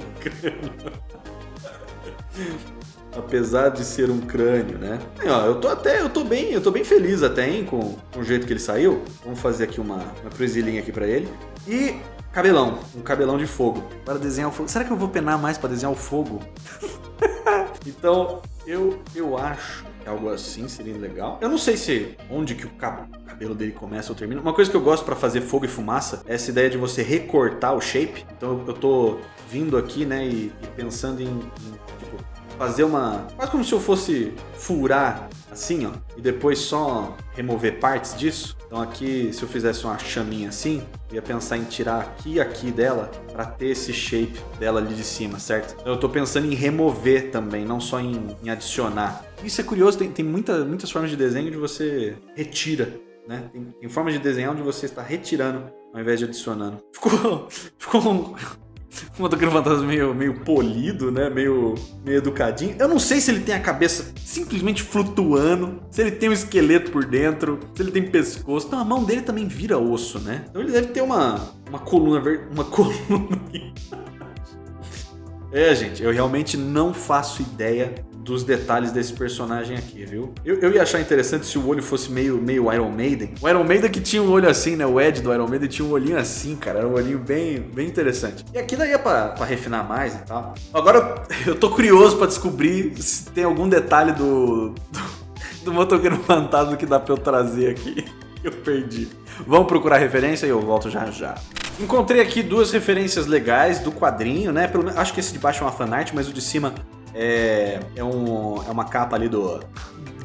apesar de ser um crânio, né? E, ó, eu tô até, eu tô bem, eu tô bem feliz até, hein, com, com o jeito que ele saiu. Vamos fazer aqui uma, uma presilhinha aqui para ele. E cabelão, um cabelão de fogo. Para desenhar o fogo. Será que eu vou penar mais para desenhar o fogo? [LAUGHS] então, eu, eu acho que algo assim seria legal. Eu não sei se onde que o cabelo dele começa ou termina. Uma coisa que eu gosto para fazer fogo e fumaça é essa ideia de você recortar o shape. Então eu tô vindo aqui, né, e, e pensando em, em fazer uma. Quase como se eu fosse furar assim, ó, e depois só remover partes disso. Então aqui, se eu fizesse uma chaminha assim, eu ia pensar em tirar aqui e aqui dela para ter esse shape dela ali de cima, certo? Então eu tô pensando em remover também, não só em, em adicionar. Isso é curioso, tem, tem muita, muitas formas de desenho de você retira né? Tem, tem formas de desenhar onde você está retirando ao invés de adicionando. Ficou, [LAUGHS] ficou um motoqueiro fantasma meio, meio polido, né? Meio, meio educadinho. Eu não sei se ele tem a cabeça simplesmente flutuando, se ele tem um esqueleto por dentro, se ele tem pescoço. Então a mão dele também vira osso, né? Então ele deve ter uma, uma coluna uma [LAUGHS] coluna É, gente, eu realmente não faço ideia dos detalhes desse personagem aqui, viu? Eu, eu ia achar interessante se o olho fosse meio, meio Iron Maiden. O Iron Maiden que tinha um olho assim, né? O Ed do Iron Maiden tinha um olhinho assim, cara. Era um olhinho bem, bem interessante. E aqui daí é pra, pra refinar mais e tal. Agora [LAUGHS] eu tô curioso pra descobrir se tem algum detalhe do, do, do motoqueiro fantasma que dá pra eu trazer aqui. [LAUGHS] Eu perdi. Vamos procurar referência e eu volto já já. Encontrei aqui duas referências legais do quadrinho, né? Pelo, acho que esse de baixo é uma fanart, mas o de cima é, é, um, é uma capa ali do,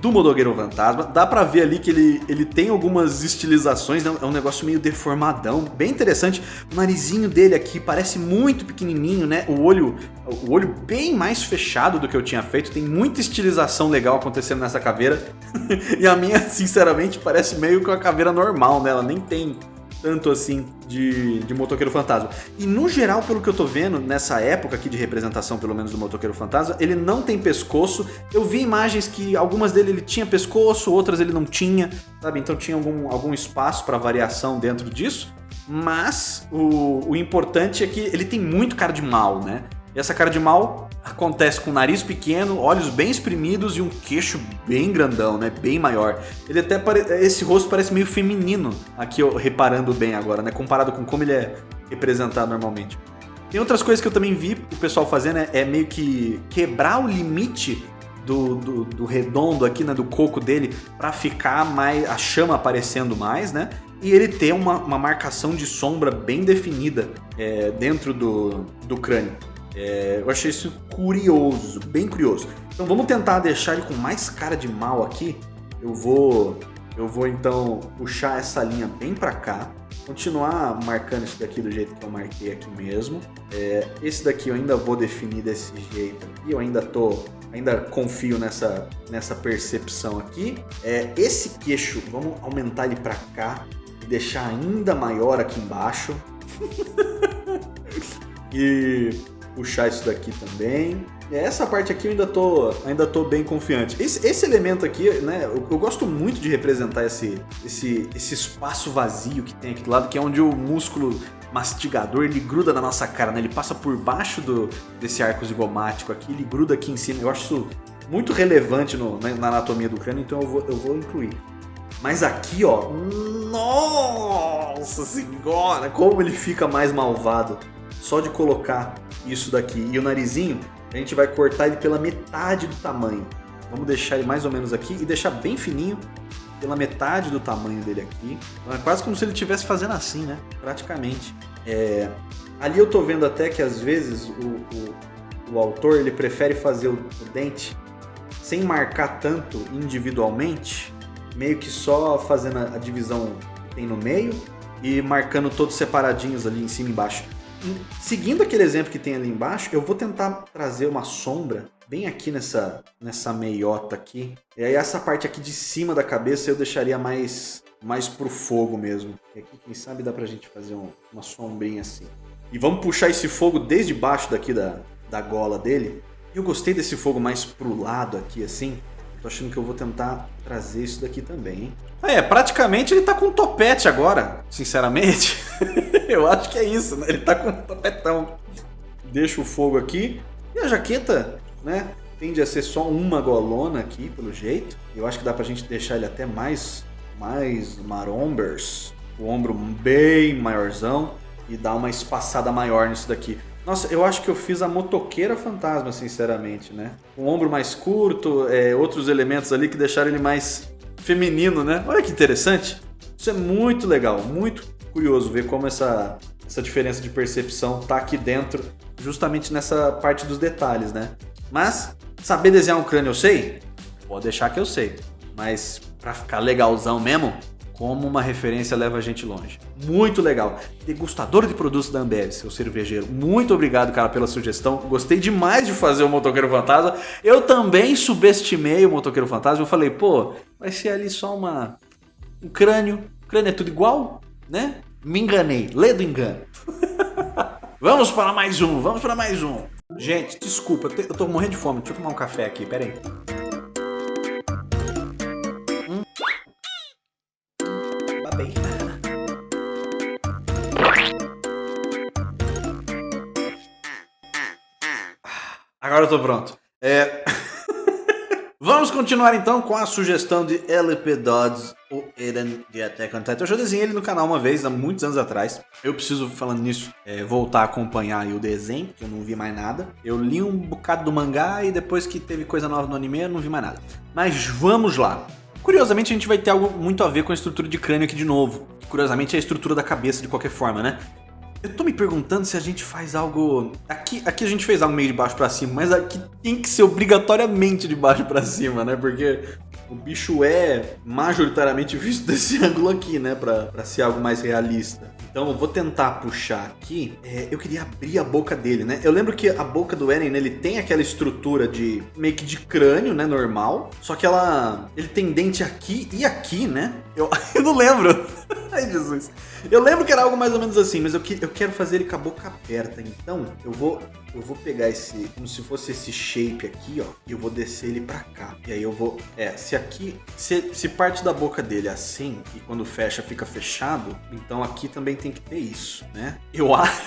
do Modogueiro Fantasma. Dá pra ver ali que ele, ele tem algumas estilizações, né? é um negócio meio deformadão, bem interessante. O narizinho dele aqui parece muito pequenininho, né? O olho, o olho bem mais fechado do que eu tinha feito. Tem muita estilização legal acontecendo nessa caveira. [LAUGHS] e a minha, sinceramente, parece meio que uma caveira normal, né? Ela nem tem tanto assim de, de Motoqueiro Fantasma. E no geral, pelo que eu tô vendo, nessa época aqui de representação, pelo menos do Motoqueiro Fantasma, ele não tem pescoço. Eu vi imagens que algumas dele ele tinha pescoço, outras ele não tinha, sabe? Então tinha algum, algum espaço para variação dentro disso. Mas o, o importante é que ele tem muito cara de mal, né? E essa cara de mal acontece com nariz pequeno, olhos bem exprimidos e um queixo bem grandão, né? Bem maior. Ele até esse rosto parece meio feminino, aqui eu reparando bem agora, né? Comparado com como ele é representado normalmente. Tem outras coisas que eu também vi o pessoal fazendo, né? é meio que quebrar o limite do, do, do redondo aqui, né? Do coco dele, para ficar mais a chama aparecendo mais, né? E ele ter uma, uma marcação de sombra bem definida é, dentro do, do crânio. É, eu achei isso curioso, bem curioso. Então vamos tentar deixar ele com mais cara de mal aqui. Eu vou, eu vou então puxar essa linha bem para cá. Continuar marcando isso daqui do jeito que eu marquei aqui mesmo. É, esse daqui eu ainda vou definir desse jeito aqui. Eu ainda tô, ainda confio nessa, nessa percepção aqui. É, esse queixo, vamos aumentar ele para cá e deixar ainda maior aqui embaixo. [LAUGHS] e puxar isso daqui também. Essa parte aqui eu ainda tô, ainda tô bem confiante. Esse, esse elemento aqui, né, eu, eu, gosto muito de representar esse, esse, esse espaço vazio que tem aqui do lado, que é onde o músculo mastigador, ele gruda na nossa cara, né? Ele passa por baixo do, desse arco zigomático aqui, ele gruda aqui em cima. Eu acho isso muito relevante no, na, na anatomia do crânio, então eu vou, eu vou incluir. Mas aqui, ó, nossa senhora, como ele fica mais malvado só de colocar isso daqui. E o narizinho, a gente vai cortar ele pela metade do tamanho. Vamos deixar ele mais ou menos aqui e deixar bem fininho pela metade do tamanho dele aqui. É quase como se ele estivesse fazendo assim, né? Praticamente. É... Ali eu tô vendo até que às vezes o, o, o autor ele prefere fazer o, o dente sem marcar tanto individualmente, meio que só fazendo a, a divisão que tem no meio e marcando todos separadinhos ali em cima e embaixo seguindo aquele exemplo que tem ali embaixo, eu vou tentar trazer uma sombra bem aqui nessa, nessa meiota aqui. E aí essa parte aqui de cima da cabeça eu deixaria mais, mais pro fogo mesmo. E aqui, quem sabe, dá pra gente fazer um, uma sombrinha assim. E vamos puxar esse fogo desde baixo daqui da, da gola dele. Eu gostei desse fogo mais pro lado aqui, assim. Tô achando que eu vou tentar trazer isso daqui também, hein? É, praticamente ele tá com um topete agora, sinceramente. [LAUGHS] eu acho que é isso, né? Ele tá com um topetão. Deixa o fogo aqui. E a jaqueta, né? Tende a ser só uma golona aqui, pelo jeito. Eu acho que dá pra gente deixar ele até mais, mais marombers. O ombro bem maiorzão. E dar uma espaçada maior nisso daqui. Nossa, eu acho que eu fiz a motoqueira fantasma, sinceramente, né? Um ombro mais curto, é, outros elementos ali que deixaram ele mais feminino, né? Olha que interessante. Isso é muito legal, muito curioso ver como essa, essa diferença de percepção tá aqui dentro, justamente nessa parte dos detalhes, né? Mas, saber desenhar um crânio eu sei? Pode deixar que eu sei. Mas, pra ficar legalzão mesmo, como uma referência leva a gente longe. Muito legal. Degustador de produtos da Ambev, seu cervejeiro. Muito obrigado, cara, pela sugestão. Gostei demais de fazer o Motoqueiro Fantasma. Eu também subestimei o Motoqueiro Fantasma. Eu falei, pô, vai ser ali só uma um crânio. O crânio é tudo igual, né? Me enganei, lê do engano. [LAUGHS] vamos para mais um, vamos para mais um. Gente, desculpa, eu tô morrendo de fome. Deixa eu tomar um café aqui, pera aí. Agora eu tô pronto. É... [LAUGHS] Vamos continuar então com a sugestão de LP Dodds, o Eden de Attack on Titan. Eu já desenhei ele no canal uma vez, há muitos anos atrás. Eu preciso, falando nisso, é, voltar a acompanhar o desenho, que eu não vi mais nada. Eu li um bocado do mangá e depois que teve coisa nova no anime, eu não vi mais nada. Mas vamos lá. Curiosamente, a gente vai ter algo muito a ver com a estrutura de crânio aqui de novo. Curiosamente, é a estrutura da cabeça de qualquer forma, né? Eu tô me perguntando se a gente faz algo... Aqui, aqui a gente fez algo meio de baixo pra cima, mas aqui tem que ser obrigatoriamente de baixo pra cima, né? Porque o bicho é majoritariamente visto [LAUGHS] desse ângulo aqui, né? Pra, pra ser algo mais realista. Então eu vou tentar puxar aqui. É, eu queria abrir a boca dele, né? Eu lembro que a boca do Eren, ele tem aquela estrutura de meio que de crânio, né? Normal. Só que ela... Ele tem dente aqui e aqui, né? Eu, [LAUGHS] eu não lembro. [LAUGHS] Ai, Jesus. Eu lembro que era algo mais ou menos assim, mas eu, que, eu quero fazer ele com a boca aberta. Então, eu vou, eu vou pegar esse, como se fosse esse shape aqui, ó, e eu vou descer ele pra cá. E aí eu vou, é, se aqui, se, se parte da boca dele é assim, e quando fecha fica fechado, então aqui também tem que ter isso, né? Eu [LAUGHS] acho,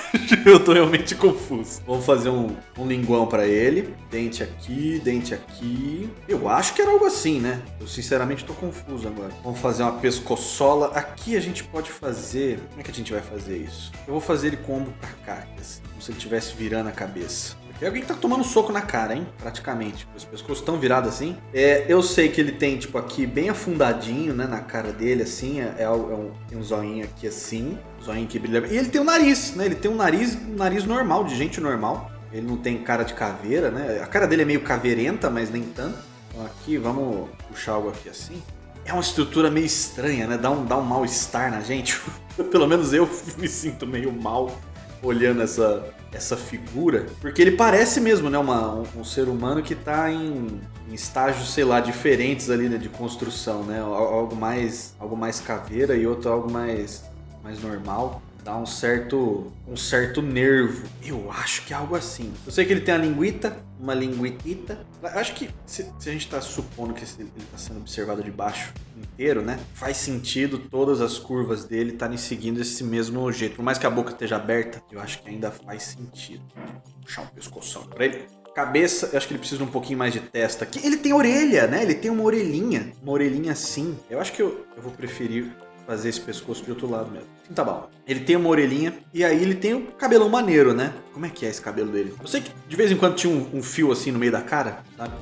eu tô realmente confuso. Vamos fazer um, um linguão pra ele. Dente aqui, dente aqui. Eu acho que era algo assim, né? Eu sinceramente tô confuso agora. Vamos fazer uma pescoçola. Aqui a gente pode fazer... Como é que a gente vai fazer isso? Eu vou fazer ele com o ombro pra cá, assim, como se ele estivesse virando a cabeça. Tem alguém que tá tomando soco na cara, hein? Praticamente. Os pescoços estão virados assim. É, eu sei que ele tem, tipo, aqui bem afundadinho, né? Na cara dele, assim. É, é um, tem um zoinho aqui assim. Zoinho que brilha. E ele tem um nariz, né? Ele tem um nariz, um nariz normal, de gente normal. Ele não tem cara de caveira, né? A cara dele é meio caveirenta, mas nem tanto. Então aqui, vamos puxar algo aqui assim é uma estrutura meio estranha, né? Dá um, dá um mal-estar na gente. [LAUGHS] Pelo menos eu [LAUGHS] me sinto meio mal olhando essa, essa figura. Porque ele parece mesmo, né? Uma, um, um ser humano que está em, em, estágios, sei lá, diferentes ali né, de construção, né? Algo mais, algo mais caveira e outro algo mais, mais normal dá um certo, um certo nervo. Eu acho que é algo assim. Eu sei que ele tem a linguita, uma linguitita. Acho que se, se a gente está supondo que ele está sendo observado de baixo inteiro, né? Faz sentido todas as curvas dele estarem seguindo esse mesmo jeito. Por mais que a boca esteja aberta, eu acho que ainda faz sentido. Vou puxar um pescoção para ele. Cabeça, eu acho que ele precisa de um pouquinho mais de testa aqui. Ele tem orelha, né? Ele tem uma orelhinha. Uma orelhinha assim. Eu acho que eu, eu vou preferir fazer esse pescoço de outro lado mesmo. Então tá bom. Ele tem uma orelhinha e aí ele tem um cabelão maneiro, né? Como é que é esse cabelo dele? Eu sei que de vez em quando tinha um, um fio assim no meio da cara, sabe?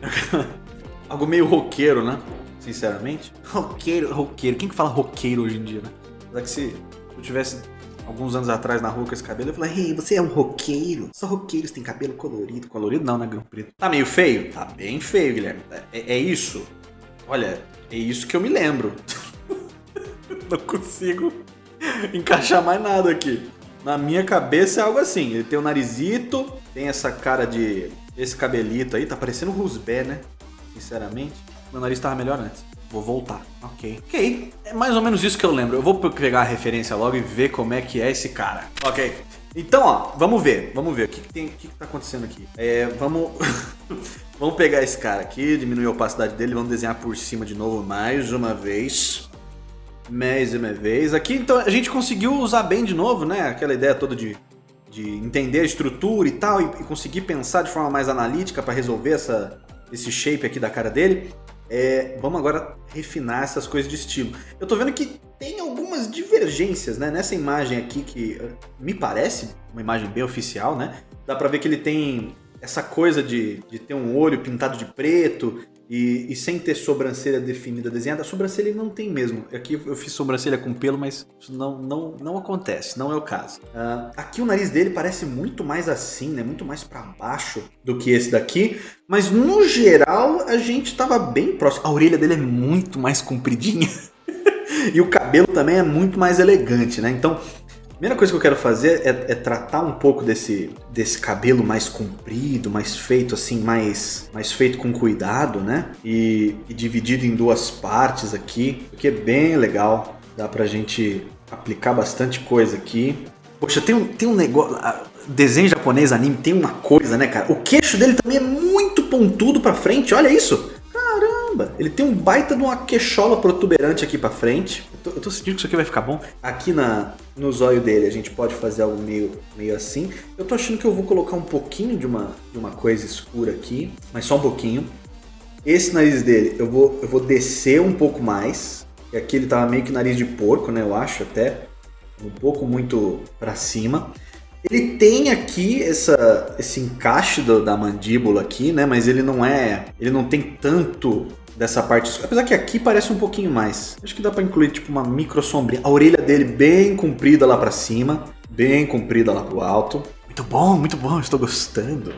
[LAUGHS] Algo meio roqueiro, né? Sinceramente. Roqueiro, roqueiro. Quem que fala roqueiro hoje em dia, né? Apesar que se eu tivesse alguns anos atrás na rua com esse cabelo, eu falei, ei, você é um roqueiro? Só roqueiros têm cabelo colorido. Colorido não, né, Grão Preto? Tá meio feio? Tá bem feio, Guilherme. É, é isso. Olha, é isso que eu me lembro. [LAUGHS] [LAUGHS] não consigo encaixar mais nada aqui. Na minha cabeça é algo assim. Ele tem o um narizito, tem essa cara de... Esse cabelito aí, tá parecendo o Rusbé, né? Sinceramente. Meu nariz tava melhor antes. Vou voltar. Ok. Ok. É mais ou menos isso que eu lembro. Eu vou pegar a referência logo e ver como é que é esse cara. Ok. Então, ó, vamos ver. Vamos ver. O que, que tem, o que, que tá acontecendo aqui? É, vamos... [LAUGHS] vamos pegar esse cara aqui, diminuir a opacidade dele, vamos desenhar por cima de novo mais uma vez mais uma vez. Aqui, então, a gente conseguiu usar bem de novo, né? Aquela ideia toda de, de entender a estrutura e tal, e, e conseguir pensar de forma mais analítica para resolver essa, esse shape aqui da cara dele. É, vamos agora refinar essas coisas de estilo. Eu tô vendo que tem algumas divergências, né? Nessa imagem aqui, que me parece uma imagem bem oficial, né? Dá pra ver que ele tem essa coisa de, de ter um olho pintado de preto e, e, sem ter sobrancelha definida, desenhada, a sobrancelha ele não tem mesmo. Aqui eu fiz sobrancelha com pelo, mas isso não, não, não acontece, não é o caso. Uh, aqui o nariz dele parece muito mais assim, né? Muito mais para baixo do que esse daqui. Mas no geral a gente tava bem próximo. A orelha dele é muito mais compridinha. [LAUGHS] e o cabelo também é muito mais elegante, né? Então primeira coisa que eu quero fazer é, é, tratar um pouco desse, desse cabelo mais comprido, mais feito assim, mais, mais feito com cuidado, né? E, e dividido em duas partes aqui, o que é bem legal. Dá pra gente aplicar bastante coisa aqui. Poxa, tem um, tem um negócio. Desenho japonês, anime, tem uma coisa, né, cara? O queixo dele também é muito pontudo pra frente, olha isso! Caramba! Ele tem um baita de uma queixola protuberante aqui pra frente. Eu tô, eu tô sentindo que isso aqui vai ficar bom. Aqui na, no zóio dele a gente pode fazer algo meio, meio assim. Eu tô achando que eu vou colocar um pouquinho de uma, de uma coisa escura aqui, mas só um pouquinho. Esse nariz dele eu vou, eu vou descer um pouco mais. E aqui ele tava meio que nariz de porco, né? Eu acho até. Um pouco muito pra cima. Ele tem aqui essa, esse encaixe do, da mandíbula aqui, né? Mas ele não é. Ele não tem tanto dessa parte. Apesar que aqui parece um pouquinho mais. Acho que dá para incluir tipo uma micro sombrinha. A orelha dele bem comprida lá para cima, bem comprida lá pro alto. Muito bom, muito bom, estou gostando.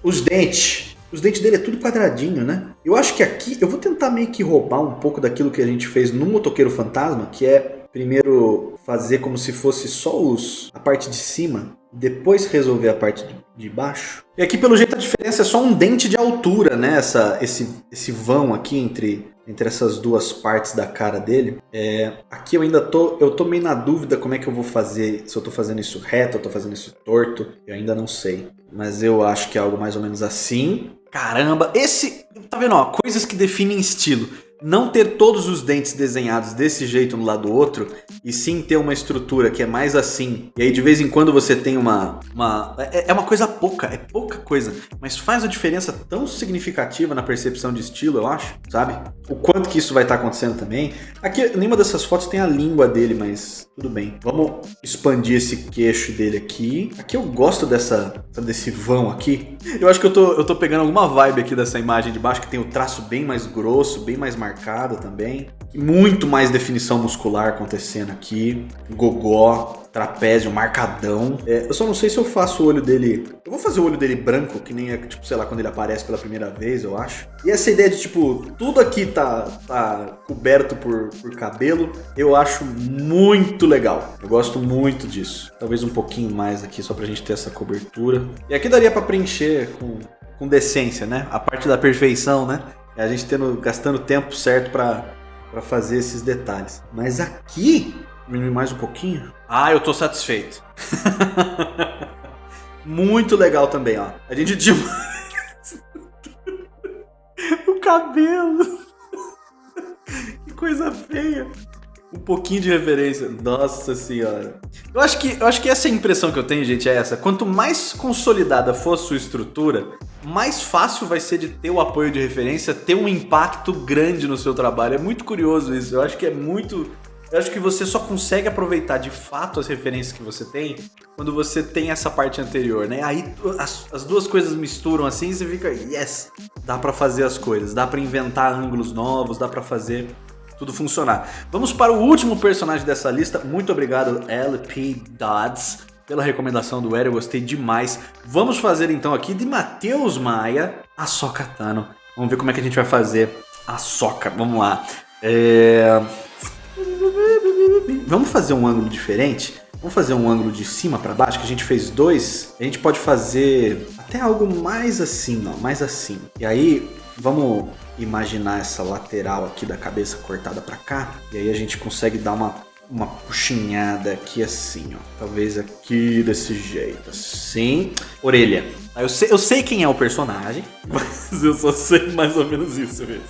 Os dentes. Os dentes dele é tudo quadradinho, né? Eu acho que aqui eu vou tentar meio que roubar um pouco daquilo que a gente fez no Motoqueiro Fantasma, que é primeiro fazer como se fosse só os a parte de cima depois resolver a parte de baixo. E aqui, pelo jeito, a diferença é só um dente de altura, né? Essa, esse, esse vão aqui entre, entre essas duas partes da cara dele. É, aqui eu ainda tô, eu tô meio na dúvida como é que eu vou fazer, se eu tô fazendo isso reto, eu tô fazendo isso torto. Eu ainda não sei. Mas eu acho que é algo mais ou menos assim. Caramba, esse... Tá vendo, ó? Coisas que definem estilo não ter todos os dentes desenhados desse jeito no lado do outro, e sim ter uma estrutura que é mais assim. E aí de vez em quando você tem uma... uma é, é uma coisa pouca, é pouca coisa, mas faz uma diferença tão significativa na percepção de estilo, eu acho, sabe? O quanto que isso vai estar tá acontecendo também. Aqui, nenhuma dessas fotos tem a língua dele, mas tudo bem. Vamos expandir esse queixo dele aqui. Aqui eu gosto dessa, desse vão aqui. Eu acho que eu tô, eu tô pegando alguma vibe aqui dessa imagem de baixo, que tem o traço bem mais grosso, bem mais marcado marcada também. Muito mais definição muscular acontecendo aqui. Gogó, trapézio, marcadão. É, eu só não sei se eu faço o olho dele... Eu vou fazer o olho dele branco, que nem é, tipo, sei lá, quando ele aparece pela primeira vez, eu acho. E essa ideia de, tipo, tudo aqui tá, tá coberto por, por cabelo, eu acho muito legal. Eu gosto muito disso. Talvez um pouquinho mais aqui, só pra gente ter essa cobertura. E aqui daria pra preencher com, com decência, né? A parte da perfeição, né? É a gente tendo, gastando tempo certo para fazer esses detalhes. Mas aqui, diminuir mais um pouquinho. Ah, eu tô satisfeito. [LAUGHS] Muito legal também, ó. A gente demais. [LAUGHS] o cabelo. que coisa feia um pouquinho de referência. Nossa senhora. Eu acho que, eu acho que essa é a impressão que eu tenho, gente, é essa. Quanto mais consolidada for a sua estrutura, mais fácil vai ser de ter o apoio de referência, ter um impacto grande no seu trabalho. É muito curioso isso. Eu acho que é muito... Eu acho que você só consegue aproveitar de fato as referências que você tem quando você tem essa parte anterior, né? Aí as, as duas coisas misturam assim e você fica, yes, dá pra fazer as coisas, dá pra inventar ângulos novos, dá pra fazer tudo funcionar. Vamos para o último personagem dessa lista. Muito obrigado, LP Dodds, pela recomendação do Eri. Eu gostei demais. Vamos fazer então aqui de Matheus Maia a Soca Tano. Vamos ver como é que a gente vai fazer a Soca. Vamos lá. É... Vamos fazer um ângulo diferente? Vamos fazer um ângulo de cima para baixo, que a gente fez dois. A gente pode fazer até algo mais assim, ó, mais assim. E aí, vamos imaginar essa lateral aqui da cabeça cortada para cá, e aí a gente consegue dar uma, uma puxinhada aqui assim, ó. Talvez aqui desse jeito, assim. Orelha. Eu sei, eu sei quem é o personagem, [LAUGHS] mas eu só sei mais ou menos isso mesmo.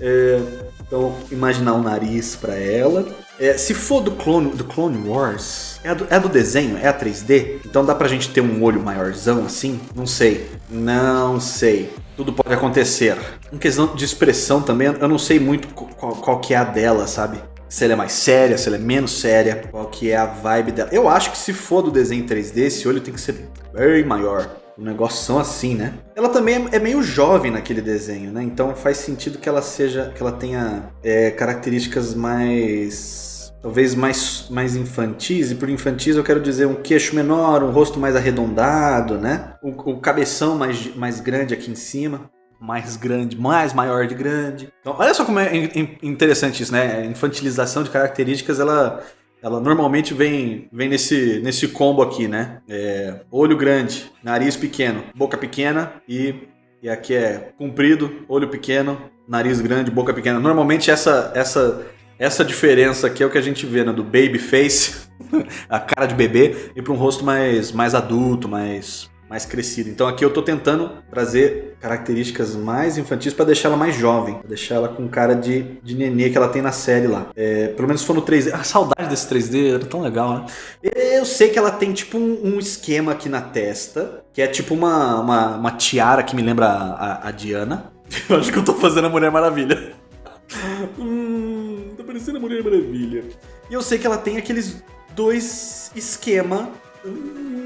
É, então, imaginar o um nariz para ela. É, se for do Clone, do Clone Wars, é do, é do desenho, é a 3D, então dá pra gente ter um olho maiorzão assim? Não sei. Não sei. Tudo pode acontecer. Em questão de expressão também, eu não sei muito qual, qual que é a dela, sabe? Se ela é mais séria, se ela é menos séria, qual que é a vibe dela. Eu acho que se for do desenho 3D, esse olho tem que ser bem maior. O negócio assim, né? Ela também é, meio jovem naquele desenho, né? Então faz sentido que ela seja, que ela tenha é, características mais talvez mais, mais infantis, e por infantis eu quero dizer um queixo menor, um rosto mais arredondado, né? O cabeção mais, mais grande aqui em cima, mais grande, mais maior de grande. Então, olha só como é interessante isso, né? A infantilização de características, ela, ela normalmente vem, vem nesse, nesse combo aqui, né? É, olho grande, nariz pequeno, boca pequena e, e aqui é comprido, olho pequeno, nariz grande, boca pequena. Normalmente essa, essa, essa diferença aqui é o que a gente vê né, do baby face, [LAUGHS] a cara de bebê, e para um rosto mais, mais adulto, mais, mais crescido. Então aqui eu tô tentando trazer características mais infantis para deixar ela mais jovem, pra deixar ela com cara de, de nenê que ela tem na série lá. É, pelo menos for no 3D. A saudade desse 3D era tão legal, né? Eu sei que ela tem tipo um, um esquema aqui na testa, que é tipo uma, uma, uma tiara que me lembra a, a, a Diana. [LAUGHS] Eu acho que eu tô fazendo a Mulher Maravilha. [LAUGHS] hum, tá parecendo a Mulher Maravilha. E eu sei que ela tem aqueles dois esquema. Hum,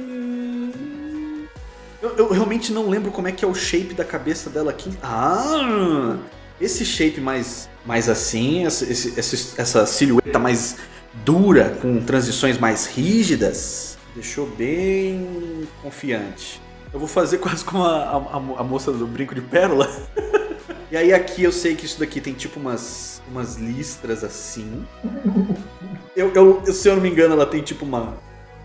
eu, eu, realmente não lembro como é que é o shape da cabeça dela aqui. Ah! Esse shape mais, mais assim, essa, esse, essa silhueta mais dura, com transições mais rígidas, deixou bem confiante. Eu vou fazer [LAUGHS] quase como a, a, a moça do brinco de pérola. [LAUGHS] e aí aqui eu sei que isso daqui tem tipo umas, umas listras assim. Eu, eu, se eu não me engano, ela tem tipo uma,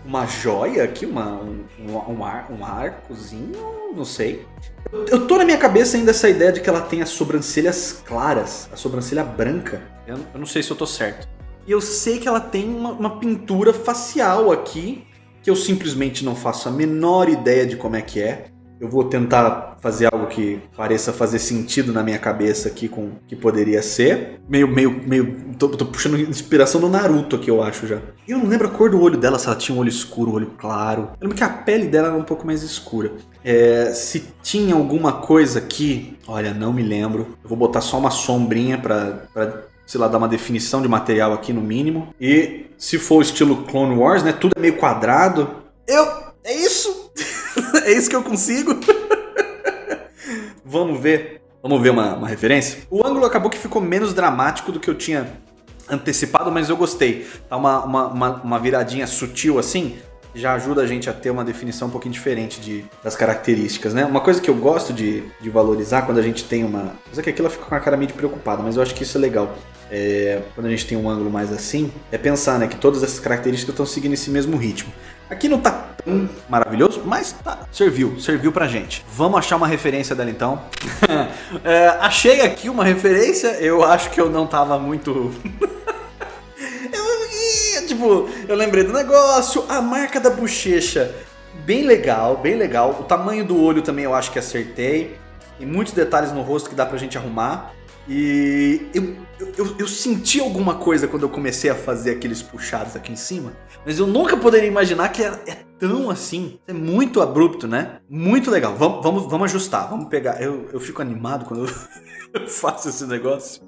uma joia aqui, uma, um, um, ar, um arcozinho, não sei. Eu, eu tô na minha cabeça ainda essa ideia de que ela tem as sobrancelhas claras, a sobrancelha branca. Eu, eu não sei se eu tô certo. E eu sei que ela tem uma, uma pintura facial aqui, que eu simplesmente não faço a menor ideia de como é que é. Eu vou tentar fazer algo que pareça fazer sentido na minha cabeça aqui com que poderia ser. Meio, meio, meio. Tô, tô, puxando inspiração do Naruto aqui, eu acho já. Eu não lembro a cor do olho dela, se ela tinha um olho escuro, um olho claro. Eu lembro que a pele dela era um pouco mais escura. É, se tinha alguma coisa aqui, olha, não me lembro. Eu vou botar só uma sombrinha pra, pra sei lá, dar uma definição de material aqui no mínimo. E se for o estilo Clone Wars, né, tudo é meio quadrado. Eu? É isso que eu consigo? [LAUGHS] Vamos ver. Vamos ver uma, uma referência? O ângulo acabou que ficou menos dramático do que eu tinha antecipado, mas eu gostei. Tá uma, uma, uma, uma viradinha sutil assim, já ajuda a gente a ter uma definição um pouquinho diferente de, das características, né? Uma coisa que eu gosto de, de valorizar quando a gente tem uma... Mas é que aqui ela fica com a cara meio preocupada, mas eu acho que isso é legal. É, quando a gente tem um ângulo mais assim, é pensar né, que todas essas características estão seguindo esse mesmo ritmo. Aqui não tá tão maravilhoso, mas tá, serviu, serviu pra gente. Vamos achar uma referência dela então. [LAUGHS] é, achei aqui uma referência, eu acho que eu não tava muito... [LAUGHS] eu, tipo, eu lembrei do negócio, a marca da bochecha, bem legal, bem legal. O tamanho do olho também eu acho que acertei. Tem muitos detalhes no rosto que dá pra gente arrumar. E eu, eu, eu, senti alguma coisa quando eu comecei a fazer aqueles puxados aqui em cima, mas eu nunca poderia imaginar que é, é tão assim. É muito abrupto, né? Muito legal. Vamos, vamos, vamos ajustar, vamos pegar. Eu, eu fico animado quando [LAUGHS] eu faço esse negócio.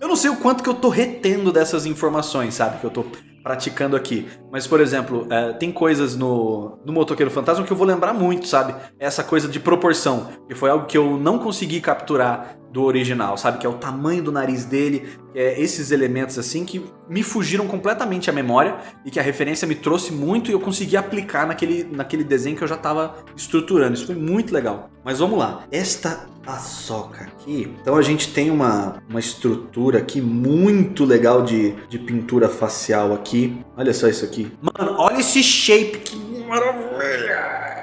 Eu não sei o quanto que eu tô retendo dessas informações, sabe? Que eu tô praticando aqui. Mas, por exemplo, é, tem coisas no, no Motoqueiro Fantasma que eu vou lembrar muito, sabe? Essa coisa de proporção, que foi algo que eu não consegui capturar do original, sabe? Que é o tamanho do nariz dele, é esses elementos assim que me fugiram completamente à memória e que a referência me trouxe muito e eu consegui aplicar naquele, naquele desenho que eu já estava estruturando. Isso foi muito legal. Mas vamos lá. Esta paçoca aqui, então a gente tem uma, uma estrutura aqui muito legal de, de pintura facial aqui. Olha só isso aqui. Mano, olha esse shape, que maravilha!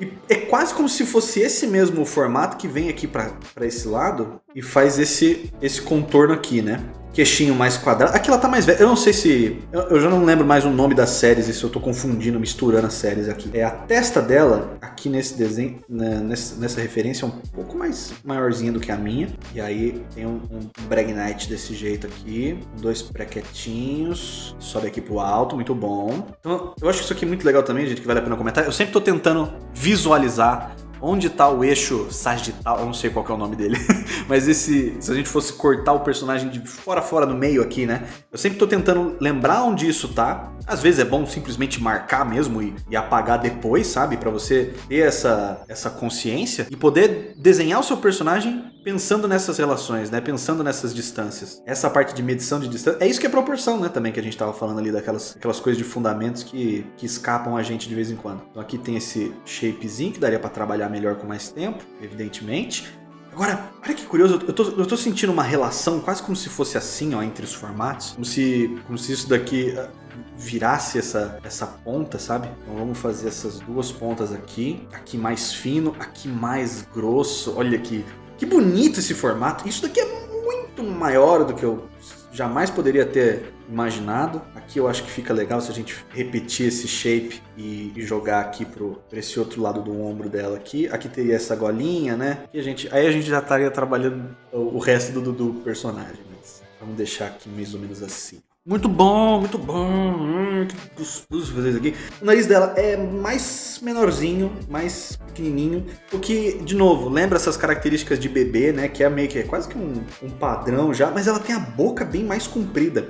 E é quase como se fosse esse mesmo formato que vem aqui para esse lado e faz esse, esse contorno aqui, né? Queixinho mais quadrado. Aqui ela tá mais velha. Eu não sei se... Eu, eu, já não lembro mais o nome das séries e se eu tô confundindo, misturando as séries aqui. É a testa dela, aqui nesse desenho, né, nessa, nessa referência, é um pouco mais maiorzinha do que a minha. E aí tem um, um Bragnite desse jeito aqui. Dois prequetinhos. Sobe aqui pro alto, muito bom. Então, eu acho isso aqui muito legal também, gente, que vale a pena comentar. Eu sempre tô tentando visualizar onde está o eixo sagital, eu não sei qual é o nome dele, [LAUGHS] mas esse, se a gente fosse cortar o personagem de fora fora no meio aqui, né? Eu sempre estou tentando lembrar onde isso tá. Às vezes é bom simplesmente marcar mesmo e, e apagar depois, sabe? Para você ter essa, essa consciência e poder desenhar o seu personagem pensando nessas relações, né? Pensando nessas distâncias. Essa parte de medição de distância, é isso que é proporção, né? Também que a gente estava falando ali daquelas aquelas coisas de fundamentos que, que escapam a gente de vez em quando. Então aqui tem esse shapezinho que daria para trabalhar melhor com mais tempo, evidentemente. Agora, olha que curioso, eu tô, eu tô sentindo uma relação quase como se fosse assim, ó, entre os formatos. Como se, como se isso daqui ah, virasse essa, essa ponta, sabe? Então vamos fazer essas duas pontas aqui. Aqui mais fino, aqui mais grosso. Olha que, que bonito esse formato. Isso daqui é muito maior do que eu jamais poderia ter imaginado. Aqui eu acho que fica legal se a gente repetir esse shape e, jogar aqui pro, pra esse outro lado do ombro dela aqui. Aqui teria essa golinha, né? E a gente, aí a gente já estaria trabalhando o, resto do, do personagem. Mas vamos deixar aqui mais ou menos assim. Muito bom, muito bom. Hum, que gostoso fazer isso aqui. O nariz dela é mais menorzinho, mais pequenininho. O que, de novo, lembra essas características de bebê, né? Que é meio que é quase que um, um padrão já. Mas ela tem a boca bem mais comprida.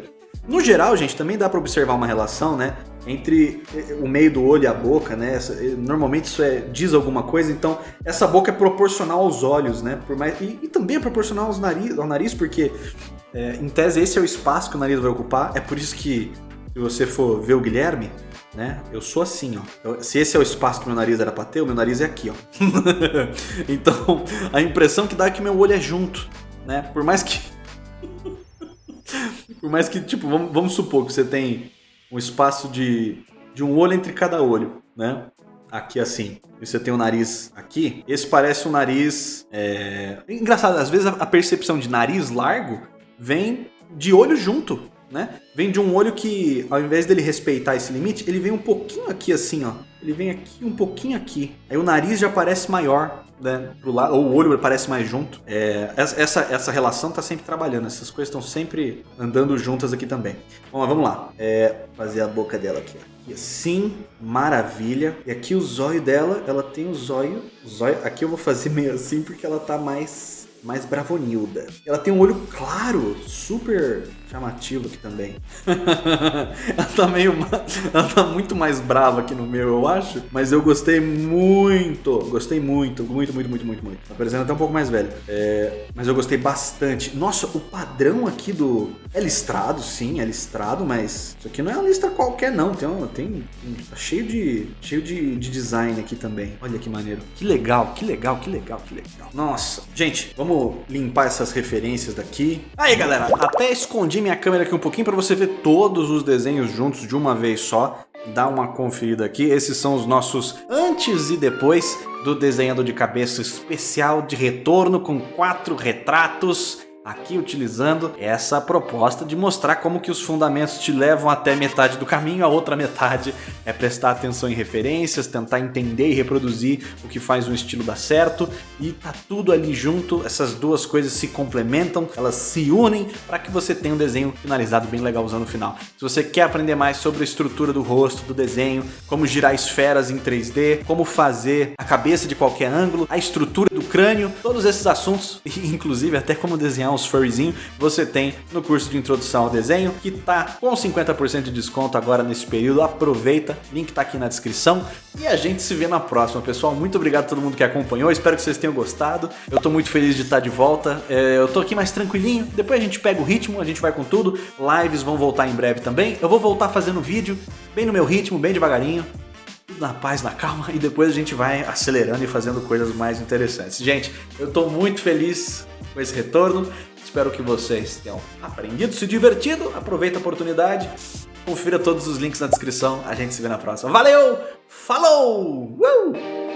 No geral, gente, também dá para observar uma relação, né? Entre eh, o meio do olho e a boca, né? Eh, normalmente isso é, diz alguma coisa, então essa boca é proporcional aos olhos, né? Por mais, e, e também é proporcional aos nariz, ao nariz, porque é, em tese, esse é o espaço que o nariz vai ocupar. É por isso que, se você for ver o Guilherme, né? Eu sou assim, ó. Eu, se esse é o espaço que meu nariz era pra ter, o meu nariz é aqui, ó. [LAUGHS] então, a impressão que dá é que meu olho é junto, né? Por mais que... [LAUGHS] por mais que, tipo, vamos, vamos supor que você tem um espaço de, de um olho entre cada olho, né? Aqui assim, e você tem o nariz aqui, esse parece um nariz... É... Engraçado, às vezes a percepção de nariz largo vem de olho junto, né? Vem de um olho que, ao invés dele respeitar esse limite, ele vem um pouquinho aqui assim, ó. Ele vem aqui, um pouquinho aqui. Aí o nariz já parece maior, né? Pro lado, ou o olho parece mais junto. É, essa, essa relação tá sempre trabalhando, essas coisas estão sempre andando juntas aqui também. Bom, vamos lá. É, fazer a boca dela aqui, ó. assim, maravilha. E aqui o zóio dela, ela tem o zóio. Aqui eu vou fazer meio assim porque ela tá mais mais bravonilda. Ela tem um olho claro, super chamativo aqui também. [LAUGHS] ela tá meio. Ela tá muito mais brava aqui no meu, eu acho. Mas eu gostei muito. Gostei muito, muito, muito, muito, muito, muito. Tá parecendo até um pouco mais velho. É, mas eu gostei bastante. Nossa, o padrão aqui do. É listrado, sim, é listrado, mas isso aqui não é uma lista qualquer, não. Tem, um, tem tá cheio de. cheio de, de design aqui também. Olha que maneiro. Que legal, que legal, que legal, que legal. Nossa. Gente, vamos limpar essas referências daqui. Aí, galera, até escondi minha câmera aqui um pouquinho para você ver todos os desenhos juntos de uma vez só. Dá uma conferida aqui. Esses são os nossos antes e depois do desenhado de cabeça especial de retorno com quatro retratos aqui utilizando essa proposta de mostrar como que os fundamentos te levam até metade do caminho, a outra metade é prestar atenção em referências, tentar entender e reproduzir o que faz um estilo dar certo e tá tudo ali junto, essas duas coisas se complementam, elas se unem para que você tenha um desenho finalizado bem legalzão no final. Se você quer aprender mais sobre a estrutura do rosto, do desenho, como girar esferas em 3D, como fazer a cabeça de qualquer ângulo, a estrutura do crânio, todos esses assuntos, [LAUGHS] inclusive até como desenhar uns furryzinhos, você tem no curso de introdução ao desenho, que tá com 50% de desconto agora nesse período. Aproveita, link tá aqui na descrição. E a gente se vê na próxima, pessoal. Muito obrigado a todo mundo que acompanhou, espero que vocês tenham gostado. Eu tô muito feliz de estar de volta. É, eu tô aqui mais tranquilinho, depois a gente pega o ritmo, a gente vai com tudo. Lives vão voltar em breve também. Eu vou voltar fazendo vídeo bem no meu ritmo, bem devagarinho na paz, na calma e depois a gente vai acelerando e fazendo coisas mais interessantes. Gente, eu tô muito feliz com esse retorno. Espero que vocês tenham aprendido, se divertido. Aproveita a oportunidade. Confira todos os links na descrição. A gente se vê na próxima. Valeu! Falou! Uh!